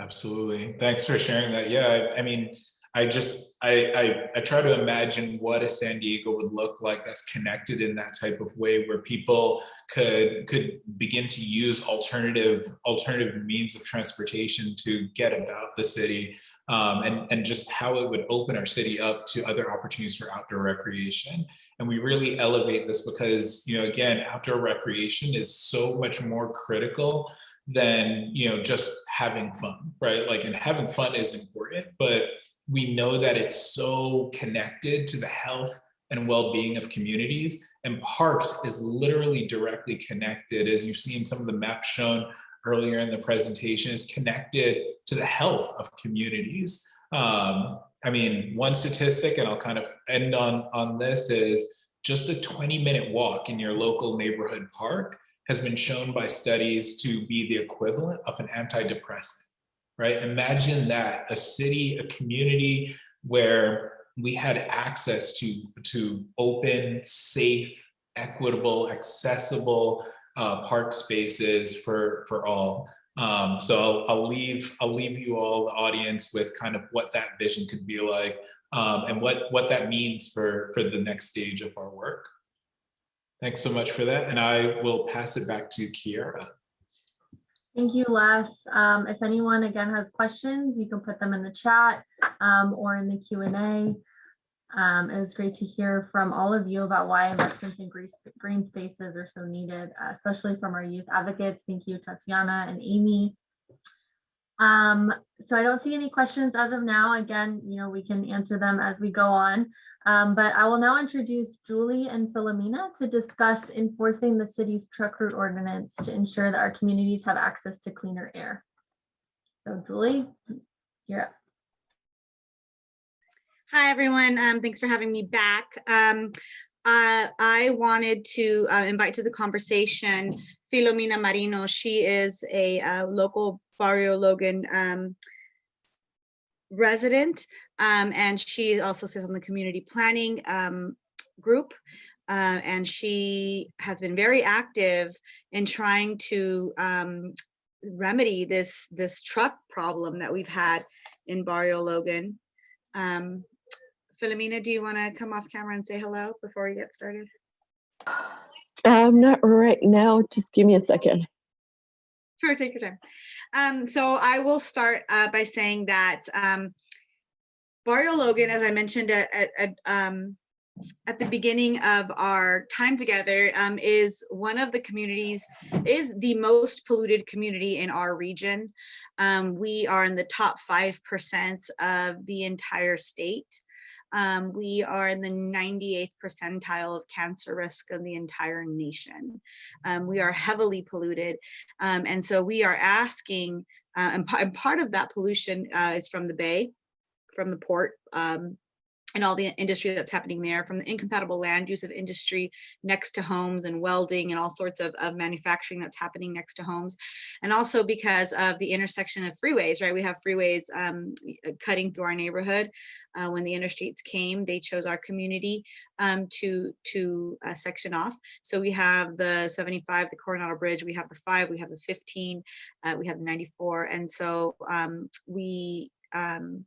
Absolutely. Thanks for sharing that. Yeah, I, I mean, I just, I, I, I try to imagine what a San Diego would look like that's connected in that type of way where people could, could begin to use alternative, alternative means of transportation to get about the city um, and, and just how it would open our city up to other opportunities for outdoor recreation. And we really elevate this because, you know, again, outdoor recreation is so much more critical than, you know, just having fun, right? Like, and having fun is important, but we know that it's so connected to the health and well-being of communities and parks is literally directly connected as you've seen some of the maps shown earlier in the presentation is connected to the health of communities. Um, i mean one statistic and i'll kind of end on on this is just a 20 minute walk in your local neighborhood park has been shown by studies to be the equivalent of an antidepressant right? Imagine that, a city, a community where we had access to, to open, safe, equitable, accessible uh, park spaces for, for all. Um, so I'll, leave, I'll leave you all, the audience, with kind of what that vision could be like um, and what, what that means for, for the next stage of our work. Thanks so much for that. And I will pass it back to Kiara. Thank you, Les. Um, if anyone again has questions, you can put them in the chat um, or in the Q&A. Um, it was great to hear from all of you about why investments in green, spaces are so needed, uh, especially from our youth advocates. Thank you, Tatiana and Amy. Um, so I don't see any questions as of now. Again, you know, we can answer them as we go on. Um, but I will now introduce Julie and Philomena to discuss enforcing the city's truck route ordinance to ensure that our communities have access to cleaner air. So Julie, you're up. Hi, everyone. Um, thanks for having me back. Um, uh, I wanted to uh, invite to the conversation Filomena Marino. She is a uh, local Barrio Logan um, resident, um, and she also sits on the community planning um, group. Uh, and she has been very active in trying to um, remedy this this truck problem that we've had in Barrio Logan. Um, Philomena, do you want to come off camera and say hello before we get started? Um, not right now. Just give me a second. Sure, take your time. Um, so I will start uh, by saying that um, Barrio Logan, as I mentioned at, at, at, um, at the beginning of our time together, um, is one of the communities, is the most polluted community in our region. Um, we are in the top 5% of the entire state. Um, we are in the 98th percentile of cancer risk of the entire nation. Um, we are heavily polluted. Um, and so we are asking, uh, and, and, part of that pollution uh, is from the Bay, from the port, um, and all the industry that's happening there from the incompatible land use of industry next to homes and welding and all sorts of, of manufacturing that's happening next to homes. And also because of the intersection of freeways, right? We have freeways um, cutting through our neighborhood. Uh, when the interstates came, they chose our community um, to, to uh, section off. So we have the 75, the Coronado Bridge, we have the five, we have the 15, uh, we have the 94. And so um, we, um,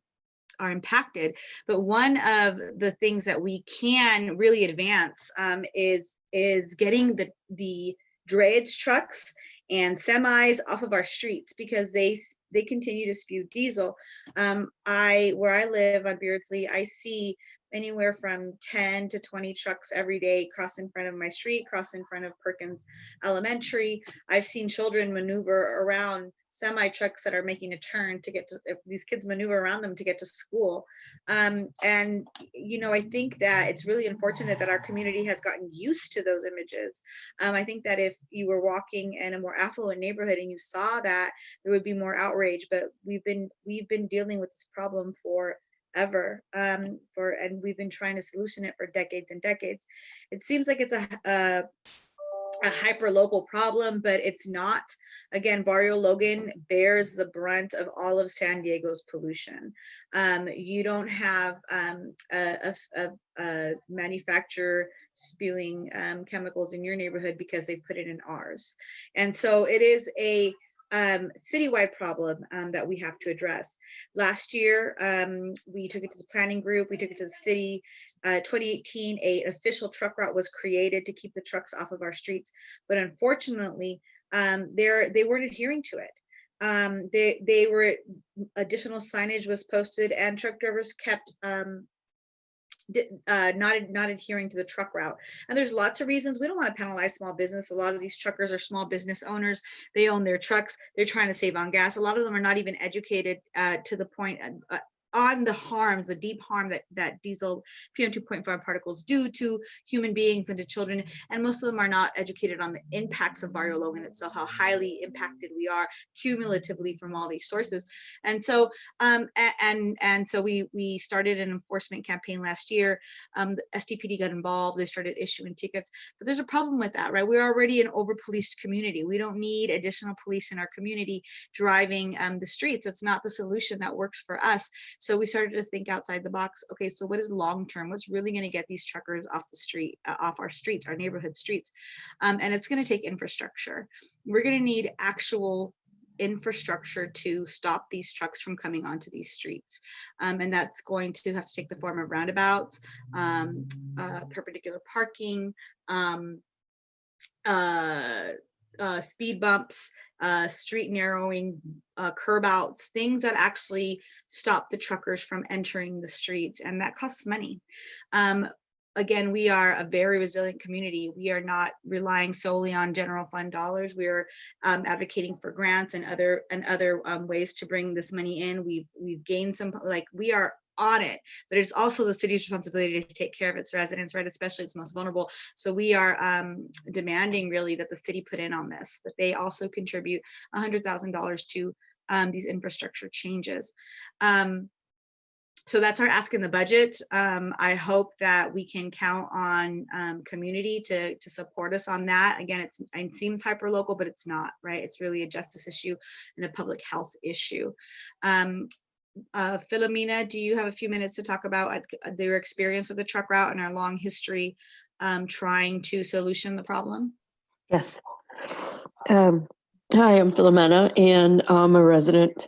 are impacted. But one of the things that we can really advance um, is is getting the the drayage trucks and semis off of our streets because they they continue to spew diesel. Um, I where I live on Beardsley, I see anywhere from 10 to 20 trucks every day cross in front of my street, cross in front of Perkins Elementary. I've seen children maneuver around semi trucks that are making a turn to get to these kids maneuver around them to get to school. Um, and you know, I think that it's really unfortunate that our community has gotten used to those images. Um, I think that if you were walking in a more affluent neighborhood and you saw that, there would be more outrage. But we've been we've been dealing with this problem for ever um for and we've been trying to solution it for decades and decades it seems like it's a a hyper local problem, but it's not. Again, Barrio Logan bears the brunt of all of San Diego's pollution. Um, you don't have um, a, a a- a manufacturer spewing um, chemicals in your neighborhood because they put it in ours. And so it is a um, citywide problem um, that we have to address. Last year, um, we took it to the planning group, we took it to the city, uh, 2018, a official truck route was created to keep the trucks off of our streets, but unfortunately, um, they're weren't adhering to it. Um, they they were additional signage was posted, and truck drivers kept um, uh, not not adhering to the truck route. And there's lots of reasons. We don't want to penalize small business. A lot of these truckers are small business owners. They own their trucks. They're trying to save on gas. A lot of them are not even educated uh, to the point uh, on the harms, the deep harm that that diesel PM 2.5 particles do to human beings and to children. And most of them are not educated on the impacts of Barrio Logan itself, how highly impacted we are cumulatively from all these sources. And so um, and and so we we started an enforcement campaign last year. Um, the SDPD got involved. They started issuing tickets. But there's a problem with that, right? We're already an over-policed community. We don't need additional police in our community driving um, the streets. It's not the solution that works for us. So we started to think outside the box. Okay, so what is long term? What's really going to get these truckers off the street, uh, off our streets, our neighborhood streets? Um, and it's going to take infrastructure. We're going to need actual infrastructure to stop these trucks from coming onto these streets. Um, and that's going to have to take the form of roundabouts, um, uh, perpendicular parking, um, uh, uh, speed bumps, uh, street narrowing, uh, curb outs, things that actually stop the truckers from entering the streets, and that costs money. Um, again, we are a very resilient community. We are not relying solely on general fund dollars. We are um, advocating for grants and other and other um, ways to bring this money in. We've we've gained some like we are on it, but it's also the city's responsibility to take care of its residents, right? Especially its most vulnerable. So we are um, demanding really that the city put in on this, that they also contribute $100,000 to um, these infrastructure changes. Um, so that's our ask in the budget. Um, I hope that we can count on um, community to, to support us on that. Again, it's, it seems hyper local, but it's not, right? It's really a justice issue and a public health issue. Um, uh, Philomena, do you have a few minutes to talk about uh, their experience with the truck route and our long history um, trying to solution the problem? Yes. Um, hi, I'm Philomena and I'm a resident.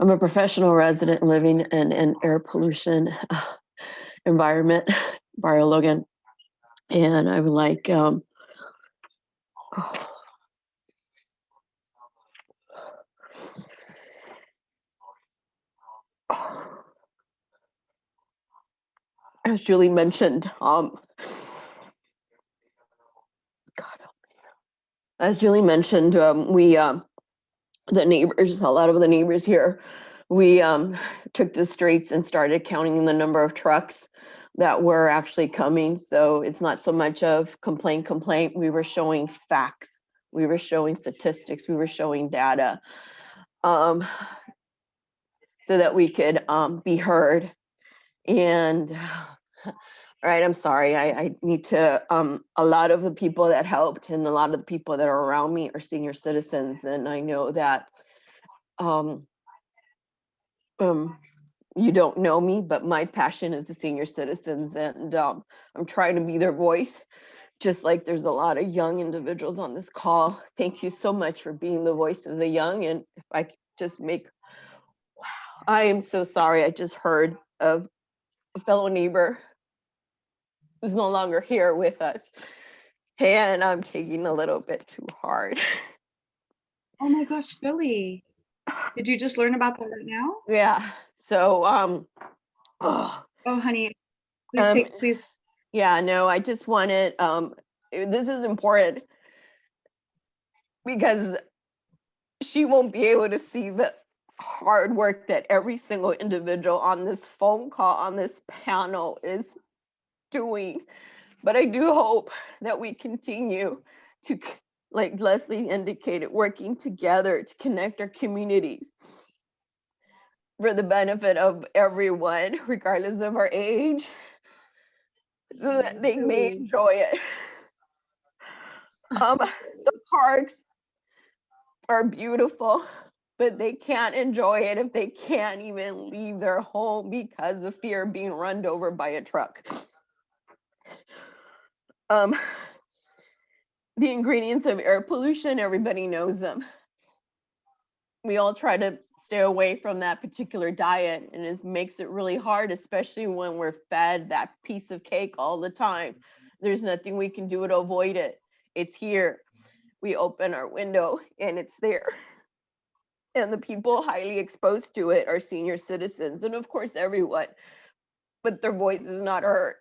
I'm a professional resident living in an air pollution environment, Barrio Logan. And I would like, um, as Julie mentioned, um, God. As Julie mentioned, um, we, um, the neighbors, a lot of the neighbors here, we um, took the streets and started counting the number of trucks that were actually coming. So it's not so much of complaint, complaint. We were showing facts. We were showing statistics. We were showing data. Um, so that we could um, be heard And, all right, I'm sorry, I, I need to, um, a lot of the people that helped and a lot of the people that are around me are senior citizens, and I know that, um, um, you don't know me, but my passion is the senior citizens and, um, I'm trying to be their voice. Just like there's a lot of young individuals on this call. Thank you so much for being the voice of the young. And if I could just make, wow, I am so sorry. I just heard of a fellow neighbor who's no longer here with us. And I'm taking a little bit too hard. Oh my gosh, Philly. Did you just learn about that right now? Yeah, so, um, oh, Oh, honey, please Um, take, please. Yeah, no, I just wanted, um, this is important because she won't be able to see the hard work that every single individual on this phone call, on this panel is doing. But I do hope that we continue to, like Leslie indicated, working together to connect our communities for the benefit of everyone, regardless of our age, so that they may enjoy it. Um, the parks are beautiful, but they can't enjoy it if they can't even leave their home because of fear of being run over by a truck. Um, the ingredients of air pollution, everybody knows them. We all try to stay away from that particular diet and it makes it really hard, especially when we're fed that piece of cake all the time. There's nothing we can do to avoid it. It's here. We open our window and it's there. And the people highly exposed to it are senior citizens and of course everyone. But their voice is not heard.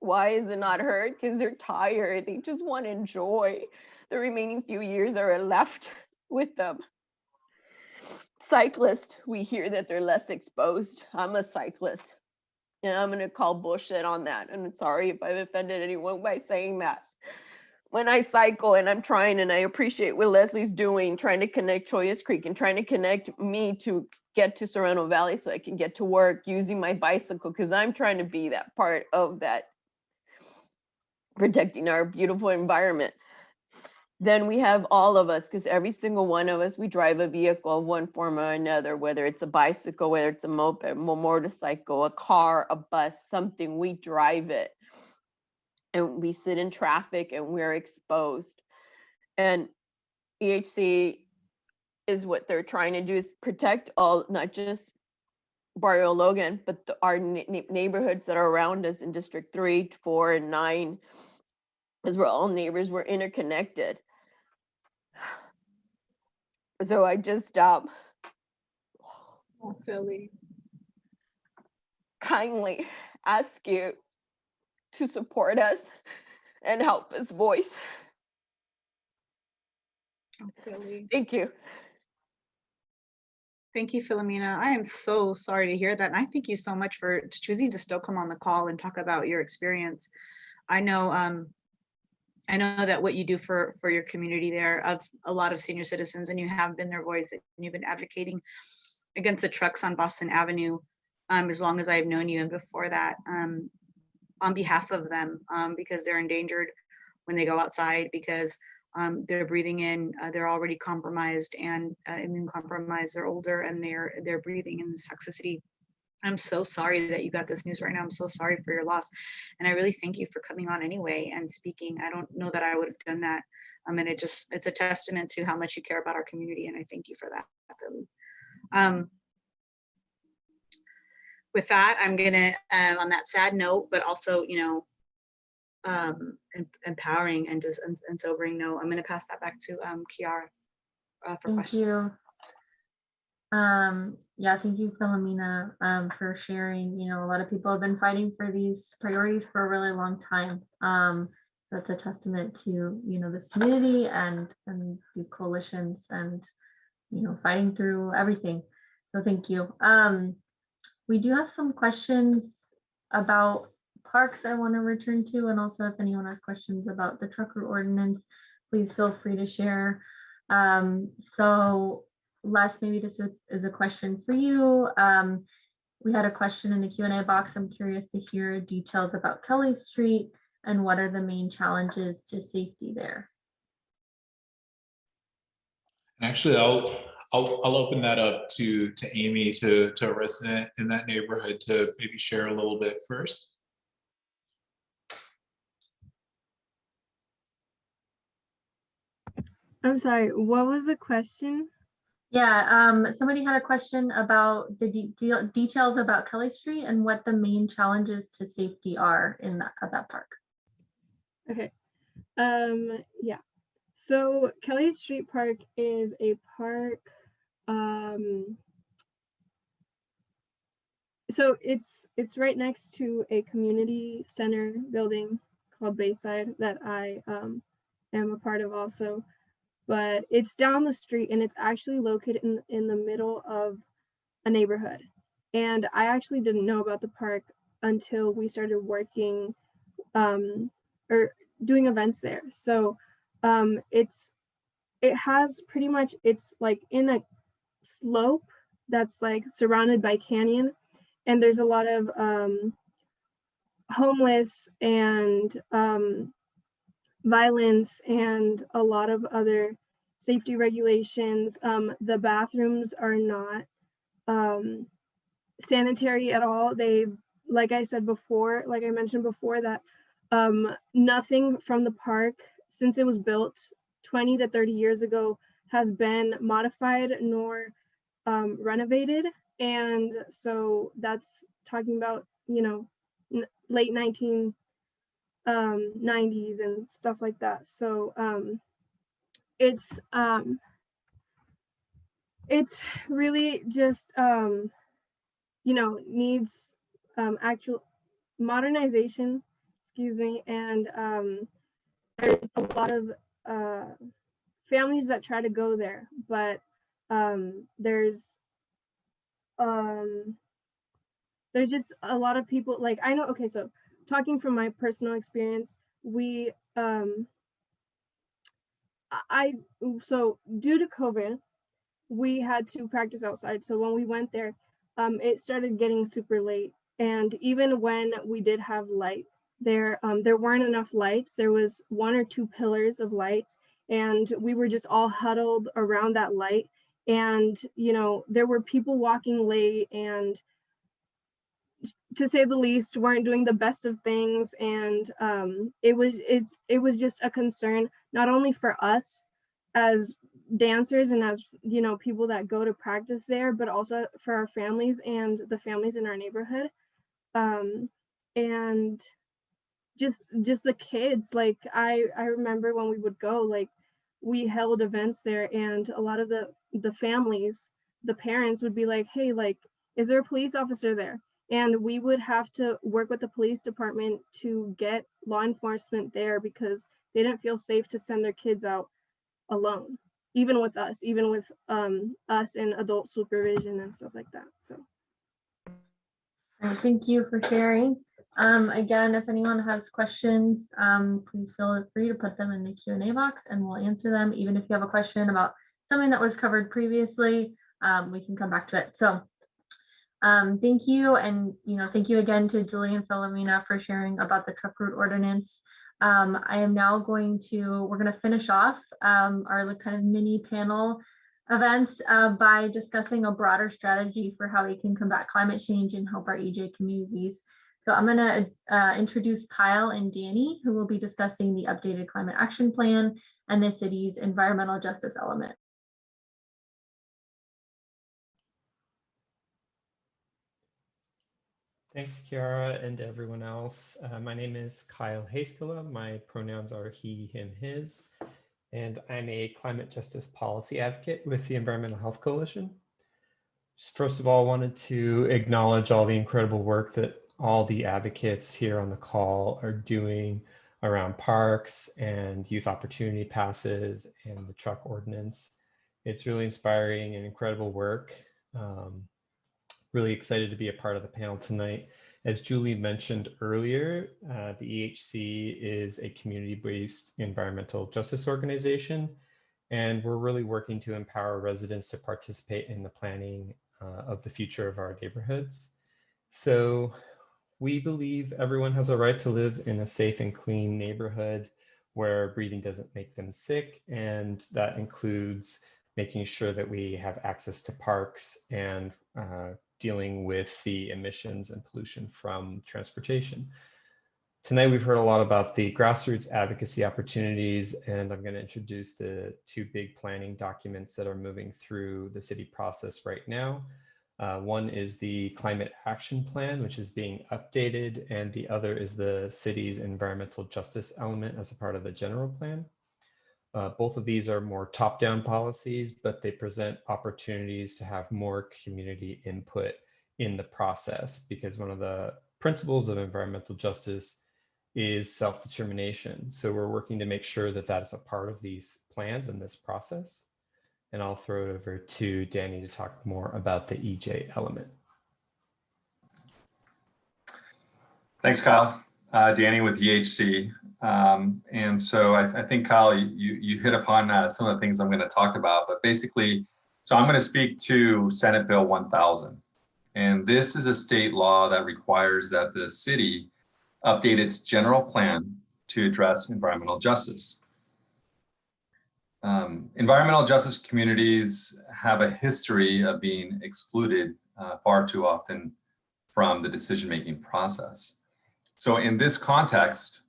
Why is it not heard? Because they're tired. They just want to enjoy the remaining few years that are left with them. Cyclists, we hear that they're less exposed. I'm a cyclist. And I'm gonna call bullshit on that. And I'm sorry if I've offended anyone by saying that. When I cycle and I'm trying and I appreciate what Leslie's doing, trying to connect Chollas Creek and trying to connect me to get to Sorrento Valley so I can get to work using my bicycle because I'm trying to be that part of that protecting our beautiful environment. Then we have all of us, because every single one of us, we drive a vehicle of one form or another, whether it's a bicycle, whether it's a moped, a motorcycle, a car, a bus, something, we drive it. And we sit in traffic and we're exposed. And EHC is what they're trying to do is protect all, not just Barrio Logan, but the- our ne- ne- neighborhoods that are around us in District Three, Four, and Nine. As we're all neighbors, we're interconnected. So I just um Oh, Philly. kindly ask you to support us and help us voice. Oh. Thank you. Thank you, Philomena. I am so sorry to hear that. And I thank you so much for choosing to still come on the call and talk about your experience. I know, um, I know that what you do for, for your community there of a lot of senior citizens and you have been their voice and you've been advocating against the trucks on Boston Avenue um, as long as I've known you and before that um, on behalf of them um, because they're endangered when they go outside because um, they're breathing in, uh, they're already compromised and uh, immune compromised, they're older and they're they're breathing in this toxicity. I'm so sorry that you got this news right now. I'm so sorry for your loss. And I really thank you for coming on anyway and speaking. I don't know that I would have done that. I mean, it just, it's a testament to how much you care about our community. And I thank you for that. Um, with that, I'm gonna, um, on that sad note, but also, you know, um, empowering and just and, and sobering note, I'm gonna pass that back to um, Kiara uh, for Thank questions. you. Um, yeah, thank you, Philomena, um, for sharing. You know, a lot of people have been fighting for these priorities for a really long time. Um, so it's a testament to, you know, this community and, and these coalitions and, you know, fighting through everything. So thank you. Um, we do have some questions about parks I want to return to, and also if anyone has questions about the trucker ordinance, please feel free to share. Um, so Les, maybe this is- a question for you. Um, we had a question in the Q and A box. I'm curious to hear details about Kelly Street and what are the main challenges to safety there. Actually, I'll, I'll, I'll open that up to, to Amy, to, to a resident in that neighborhood to maybe share a little bit first. I'm sorry, what was the question? Yeah, um, somebody had a question about the de- de- details about Kelly Street and what the main challenges to safety are in that, at that park. Okay. Um, yeah. So Kelly Street Park is a park. Um, so it's it's right next to a community center building called Bayside that I um, am a part of also. But it's down the street and it's actually located in, in the middle of a neighborhood. And I actually didn't know about the park until we started working um, or doing events there. So um, it's it has pretty much it's like in a slope that's like surrounded by canyon, and there's a lot of um, homeless and um, violence and a lot of other safety regulations. Um, the bathrooms are not um, sanitary at all. They, like I said before, like I mentioned before, that um, nothing from the park since it was built 20 to 30 years ago has been modified nor um, renovated. And so that's talking about, you know, late 19 um 90s and stuff like that. So um it's um it's really just um you know needs um actual modernization excuse me and um there's a lot of uh families that try to go there but um there's um there's just a lot of people like i know okay so talking from my personal experience we um i so due to covid we had to practice outside. So when we went there um it started getting super late. And even when we did have light there um there weren't enough lights. There was one or two pillars of lights and we were just all huddled around that light. And you know there were people walking late and to say the least weren't doing the best of things. And um, it was it's it was just a concern not only for us as dancers and as you know people that go to practice there but also for our families and the families in our neighborhood. Um, and just just the kids like i i remember when we would go like we held events there and a lot of the the families the parents would be like hey like is there a police officer there and we would have to work with the police department to get law enforcement there because they didn't feel safe to send their kids out alone even with us even with um, us and adult supervision and stuff like that so thank you for sharing. Um, again, if anyone has questions, um, please feel free to put them in the Q and A box and we'll answer them. Even if you have a question about something that was covered previously, um, we can come back to it. So um, thank you. And, you know, thank you again to Julie and Philomena for sharing about the truck route ordinance. Um, I am now going to, we're going to finish off um, our kind of mini panel events uh, by discussing a broader strategy for how we can combat climate change and help our EJ communities. So I'm going to uh, introduce Kyle and Danny, who will be discussing the updated climate action plan and the city's environmental justice element. Thanks, Kiara, and everyone else. Uh, my name is Kyle Haskala. My pronouns are he, him, his, and I'm a climate justice policy advocate with the Environmental Health Coalition. First of all, I wanted to acknowledge all the incredible work that all the advocates here on the call are doing around parks and youth opportunity passes and the truck ordinance. It's really inspiring and incredible work. Um, really excited to be a part of the panel tonight. As Julie mentioned earlier, uh, the EHC is a community-based environmental justice organization, and we're really working to empower residents to participate in the planning uh, of the future of our neighborhoods. So we believe everyone has a right to live in a safe and clean neighborhood where breathing doesn't make them sick. And that includes making sure that we have access to parks and uh, dealing with the emissions and pollution from transportation. Tonight, we've heard a lot about the grassroots advocacy opportunities, and I'm going to introduce the two big planning documents that are moving through the city process right now. Uh, one is the climate action plan, which is being updated, and the other is the city's environmental justice element as a part of the general plan. Uh, both of these are more top-down policies, but they present opportunities to have more community input in the process because one of the principles of environmental justice is self-determination. So we're working to make sure that that is a part of these plans and this process. And I'll throw it over to Danny to talk more about the EJ element. Thanks, Kyle. Uh, Danny with EHC. Um, and so I, I, think, Kyle, you, you hit upon uh, some of the things I'm going to talk about. But basically, so I'm going to speak to Senate Bill 1000. And this is a state law that requires that the city update its general plan to address environmental justice. Um, environmental justice communities have a history of being excluded uh, far too often from the decision-making process. So in this context,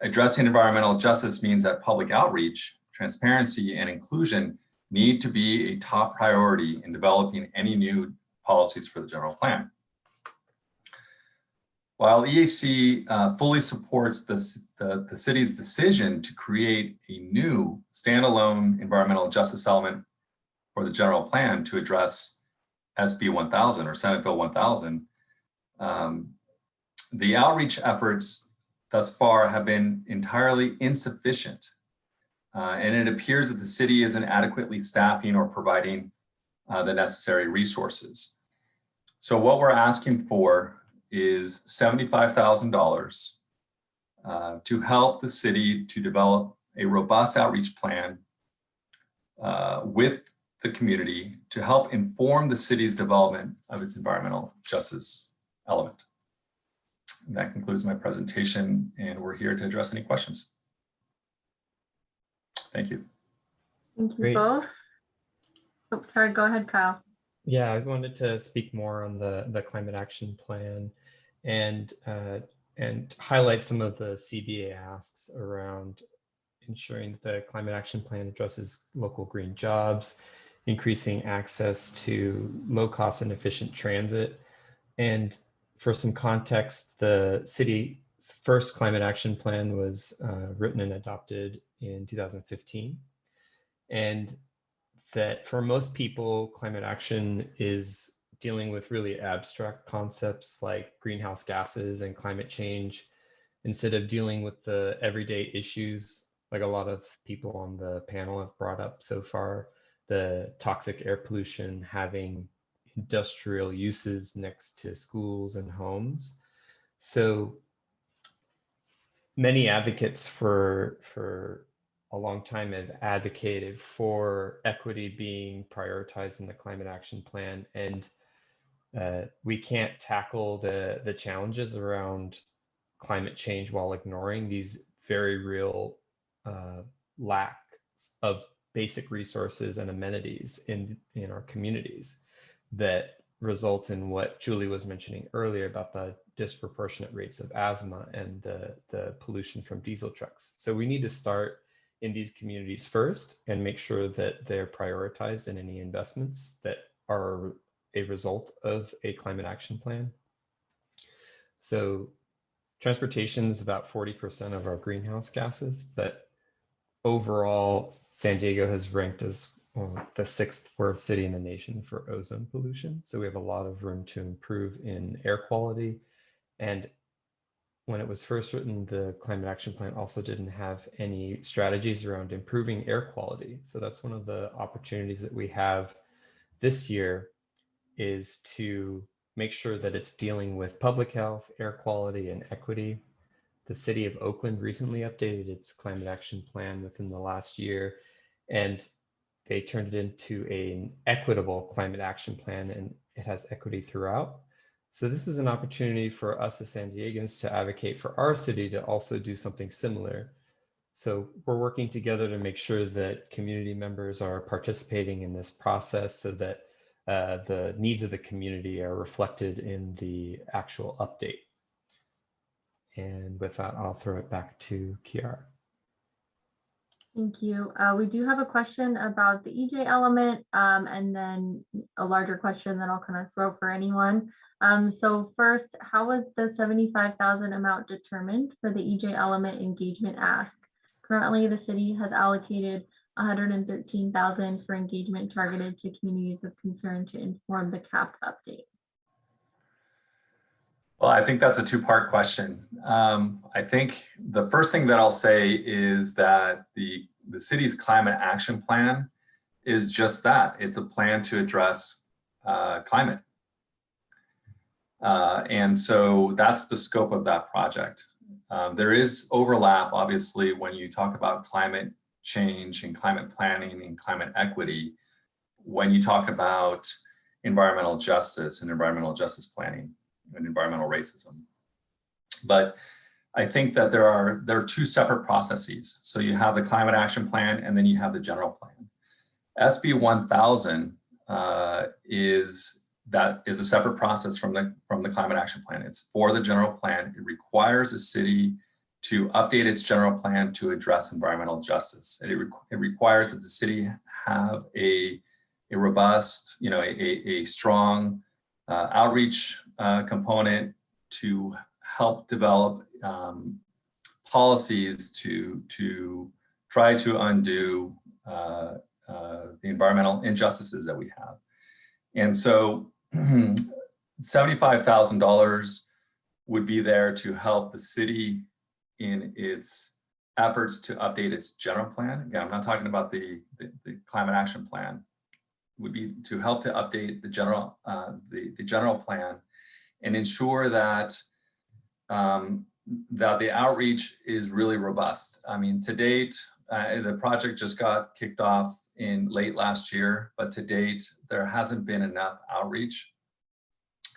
addressing environmental justice means that public outreach, transparency, and inclusion need to be a top priority in developing any new policies for the general plan. While EHC uh, fully supports this, the, the city's decision to create a new standalone environmental justice element for the general plan to address SB 1000 or Senate Bill 1000, um, the outreach efforts thus far have been entirely insufficient. Uh, and it appears that the city isn't adequately staffing or providing uh, the necessary resources. So what we're asking for is $75,000 uh, to help the city to develop a robust outreach plan uh, with the community to help inform the city's development of its environmental justice element. And that concludes my presentation and we're here to address any questions. Thank you. Thank you Great. both. Oh, sorry, go ahead, Kyle. Yeah, I wanted to speak more on the, the climate action plan and uh, and highlight some of the CBA asks around ensuring that the climate action plan addresses local green jobs, increasing access to low cost and efficient transit. And for some context, the city's first climate action plan was uh, written and adopted in 2015. And that for most people, climate action is dealing with really abstract concepts like greenhouse gases and climate change instead of dealing with the everyday issues like a lot of people on the panel have brought up so far the toxic air pollution having industrial uses next to schools and homes. So many advocates for for a long time have advocated for equity being prioritized in the climate action plan. And uh, we can't tackle the the challenges around climate change while ignoring these very real uh, lacks of basic resources and amenities in in our communities that result in what Julie was mentioning earlier about the disproportionate rates of asthma and the, the pollution from diesel trucks. So we need to start in these communities first and make sure that they're prioritized in any investments that are a result of a climate action plan. So transportation is about 40% of our greenhouse gases, but overall, San Diego has ranked as the sixth worst city in the nation for ozone pollution. So we have a lot of room to improve in air quality. And when it was first written, the climate action plan also didn't have any strategies around improving air quality. So that's one of the opportunities that we have this year is to make sure that it's dealing with public health, air quality, and equity. The city of Oakland recently updated its climate action plan within the last year, and they turned it into an equitable climate action plan, and it has equity throughout. So this is an opportunity for us as San Diegans to advocate for our city to also do something similar. So we're working together to make sure that community members are participating in this process so that uh, the needs of the community are reflected in the actual update. And with that, I'll throw it back to Kiara. Thank you. Uh, we do have a question about the EJ element um, and then a larger question that I'll kind of throw for anyone. Um, so first, how was the 75,000 amount determined for the EJ element engagement ask? Currently, the city has allocated 113,000 for engagement targeted to communities of concern to inform the CAP update. Well, I think that's a two-part question. Um, I think the first thing that I'll say is that the, the city's climate action plan is just that. It's a plan to address uh, climate. Uh, and so that's the scope of that project. Um, there is overlap, obviously, when you talk about climate change and climate planning and climate equity, when you talk about environmental justice and environmental justice planning and environmental racism. But I think that there are there are two separate processes. So you have the climate action plan and then you have the general plan. SB 1000 uh, is that is a separate process from the from the climate action plan. It's for the general plan. It requires the city to update its general plan to address environmental justice. It, re it requires that the city have a, a robust, you know, a, a strong uh, outreach uh, component to help develop um, policies to, to try to undo uh, uh the environmental injustices that we have. And so $75,000 would be there to help the city in its efforts to update its general plan. Again, I'm not talking about the, the, the climate action plan, would be to help to update the general, uh, the, the general plan and ensure that um, that the outreach is really robust. I mean, to date, uh, the project just got kicked off in late last year, but to date, there hasn't been enough outreach.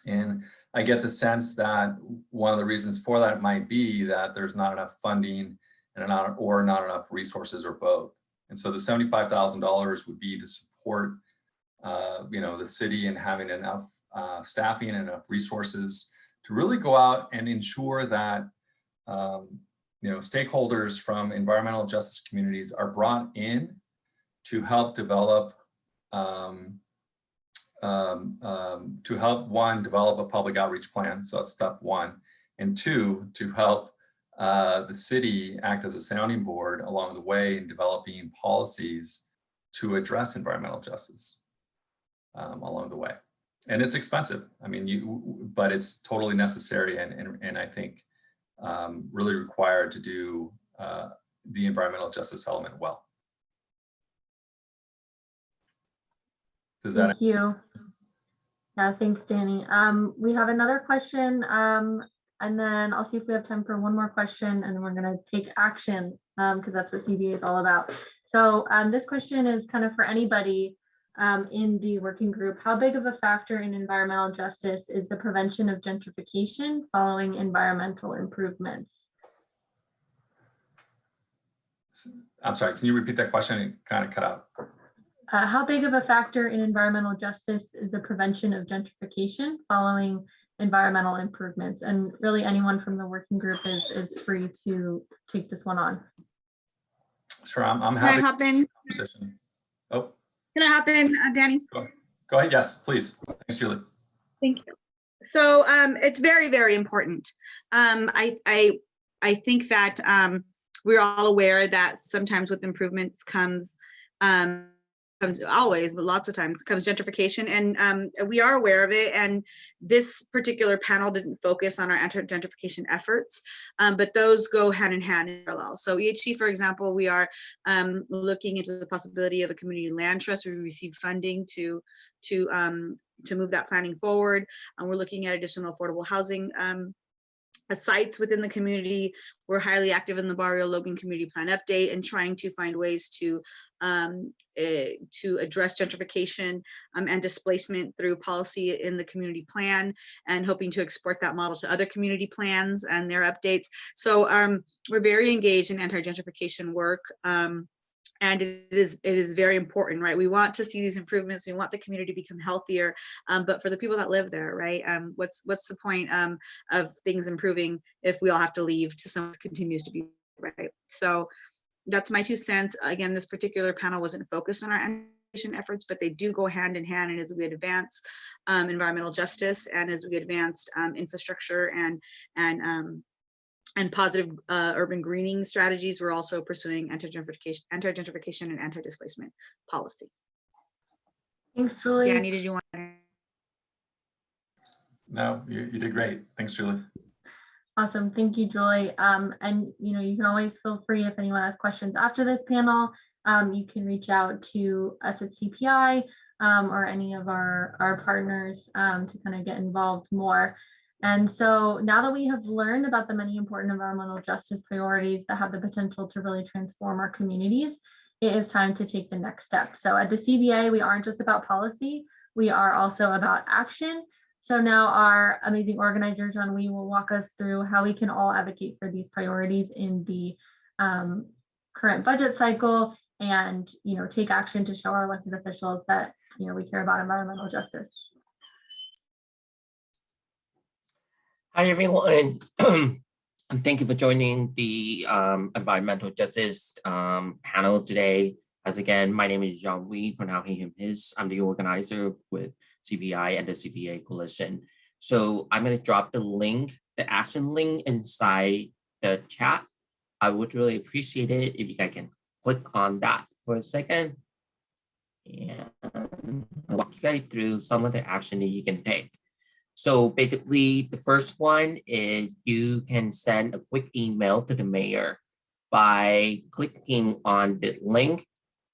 And I get the sense that one of the reasons for that might be that there's not enough funding and not or not enough resources or both. And so the $75,000 would be to support, uh, you know, the city and having enough uh, staffing and enough resources to really go out and ensure that, um, you know, stakeholders from environmental justice communities are brought in to help develop um, um, um, to help one develop a public outreach plan. So that's step one. And two, to help uh, the city act as a sounding board along the way in developing policies to address environmental justice um, along the way. And it's expensive. I mean, you, but it's totally necessary and, and, and I think um, really required to do uh, the environmental justice element well. Does that? Thank you. Yeah, thanks, Danny. Um, we have another question, um, and then I'll see if we have time for one more question, and then we're going to take action because um, that's what CBA is all about. So um, this question is kind of for anybody um, in the working group. How big of a factor in environmental justice is the prevention of gentrification following environmental improvements? I'm sorry, can you repeat that question? It kind of cut out. Uh, how big of a factor in environmental justice is the prevention of gentrification following environmental improvements? And really anyone from the working group is, is free to take this one on. Sure, I'm, I'm Can I happy. hop in? Can I hop in, uh, Danny? go ahead. Yes, please. Thanks, Julie. Thank you. So um, it's very, very important. Um, I, I, I think that um, we're all aware that sometimes with improvements comes um, comes always, but lots of times comes gentrification and um, we are aware of it. And this particular panel didn't focus on our anti-gentrification efforts, um, but those go hand in hand in parallel. So EHC, for example, we are um, looking into the possibility of a community land trust. We received funding to, to, um, to move that planning forward. And we're looking at additional affordable housing um, sites within the community. We're highly active in the Barrio Logan Community Plan Update and trying to find ways to um, eh, to address gentrification um, and displacement through policy in the community plan and hoping to export that model to other community plans and their updates. So um, we're very engaged in anti-gentrification work. Um, and it is it is very important, right? We want to see these improvements. We want the community to become healthier, um, but for the people that live there, right? Um, what's what's the point um, of things improving if we all have to leave to someone continues to be right? So that's my two cents. Again, this particular panel wasn't focused on our efforts, but they do go hand in hand. And as we advance um, environmental justice and as we advance um, infrastructure and and um, and positive uh, urban greening strategies, we're also pursuing anti-gentrification, anti-gentrification and anti-displacement policy. Thanks, Julie. Danny, did you want? to- No, you, you did great. Thanks, Julie. Awesome. Thank you, Julie. Um, and you know, you can always feel free if anyone has questions after this panel. Um, you can reach out to us at CPI um, or any of our, our partners um, to kind of get involved more. And so now that we have learned about the many important environmental justice priorities that have the potential to really transform our communities, it is time to take the next step. So at the CBA, we aren't just about policy, we are also about action. So now our amazing organizer, John Wee, will walk us through how we can all advocate for these priorities in the um, current budget cycle and, you know, take action to show our elected officials that, you know, we care about environmental justice. Hi, everyone. And thank you for joining the um, environmental justice um, panel today. As again, my name is John Wee, for now he, him, his. I'm the organizer with CPI and the CBA coalition. So I'm going to drop the link, the action link inside the chat. I would really appreciate it if you guys can click on that for a second. And I'll walk you guys through some of the action that you can take. So basically, the first one is you can send a quick email to the mayor by clicking on the link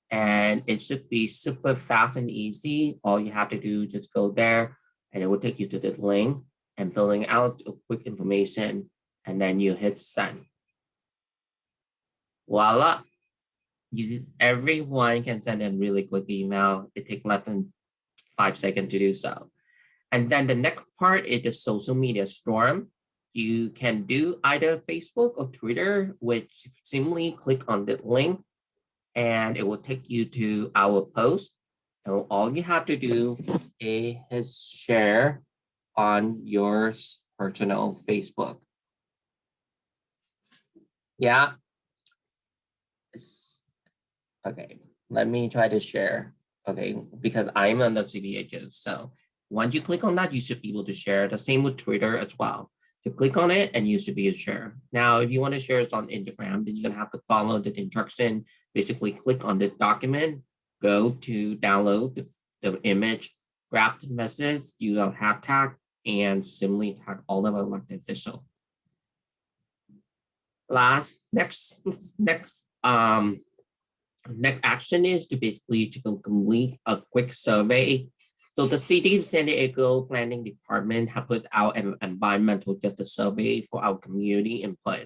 and it should be super fast and easy. All you have to do is just go there and it will take you to the link and filling out a quick information and then you hit send. Voila. You, everyone can send a really quick email. It takes less than five seconds to do so. And then the next part is the social media storm. You can do either Facebook or Twitter, which simply click on the link and it will take you to our post. And all you have to do is share on your personal Facebook. Yeah. Okay, let me try to share. Okay, because I'm on the CBHS, so once you click on that, you should be able to share. The same with Twitter as well. You click on it and you should be able to share. Now, if you want to share it on Instagram, then you're going to have to follow the instruction. Basically, click on the document, go to download the, the image, grab the message, use a hashtag, and simply tag all of elected official. Last, next, next, um, next action is to basically to complete a quick survey so the city of San Diego Planning Department have put out an environmental justice survey for our community input.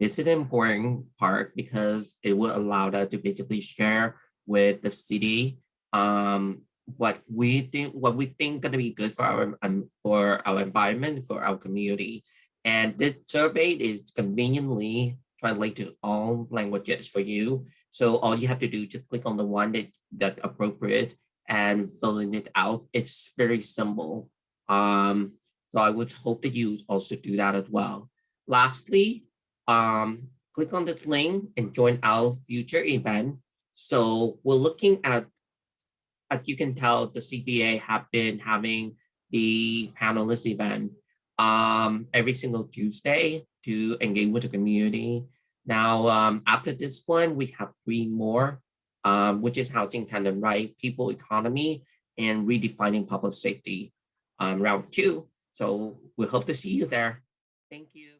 This is an important part because it will allow us to basically share with the city um, what we think what we think gonna be good for our um, for our environment for our community. And this survey is conveniently translated to all languages for you. So all you have to do is just click on the one that that appropriate and filling it out. It's very simple. Um, so I would hope that you also do that as well. Lastly, um, click on this link and join our future event. So we're looking at, as you can tell, the CBA have been having the panelist event um, every single Tuesday to engage with the community. Now, um, after this one, we have three more um, which is housing tenant right, people economy, and redefining public safety um, round two. So we hope to see you there. Thank you.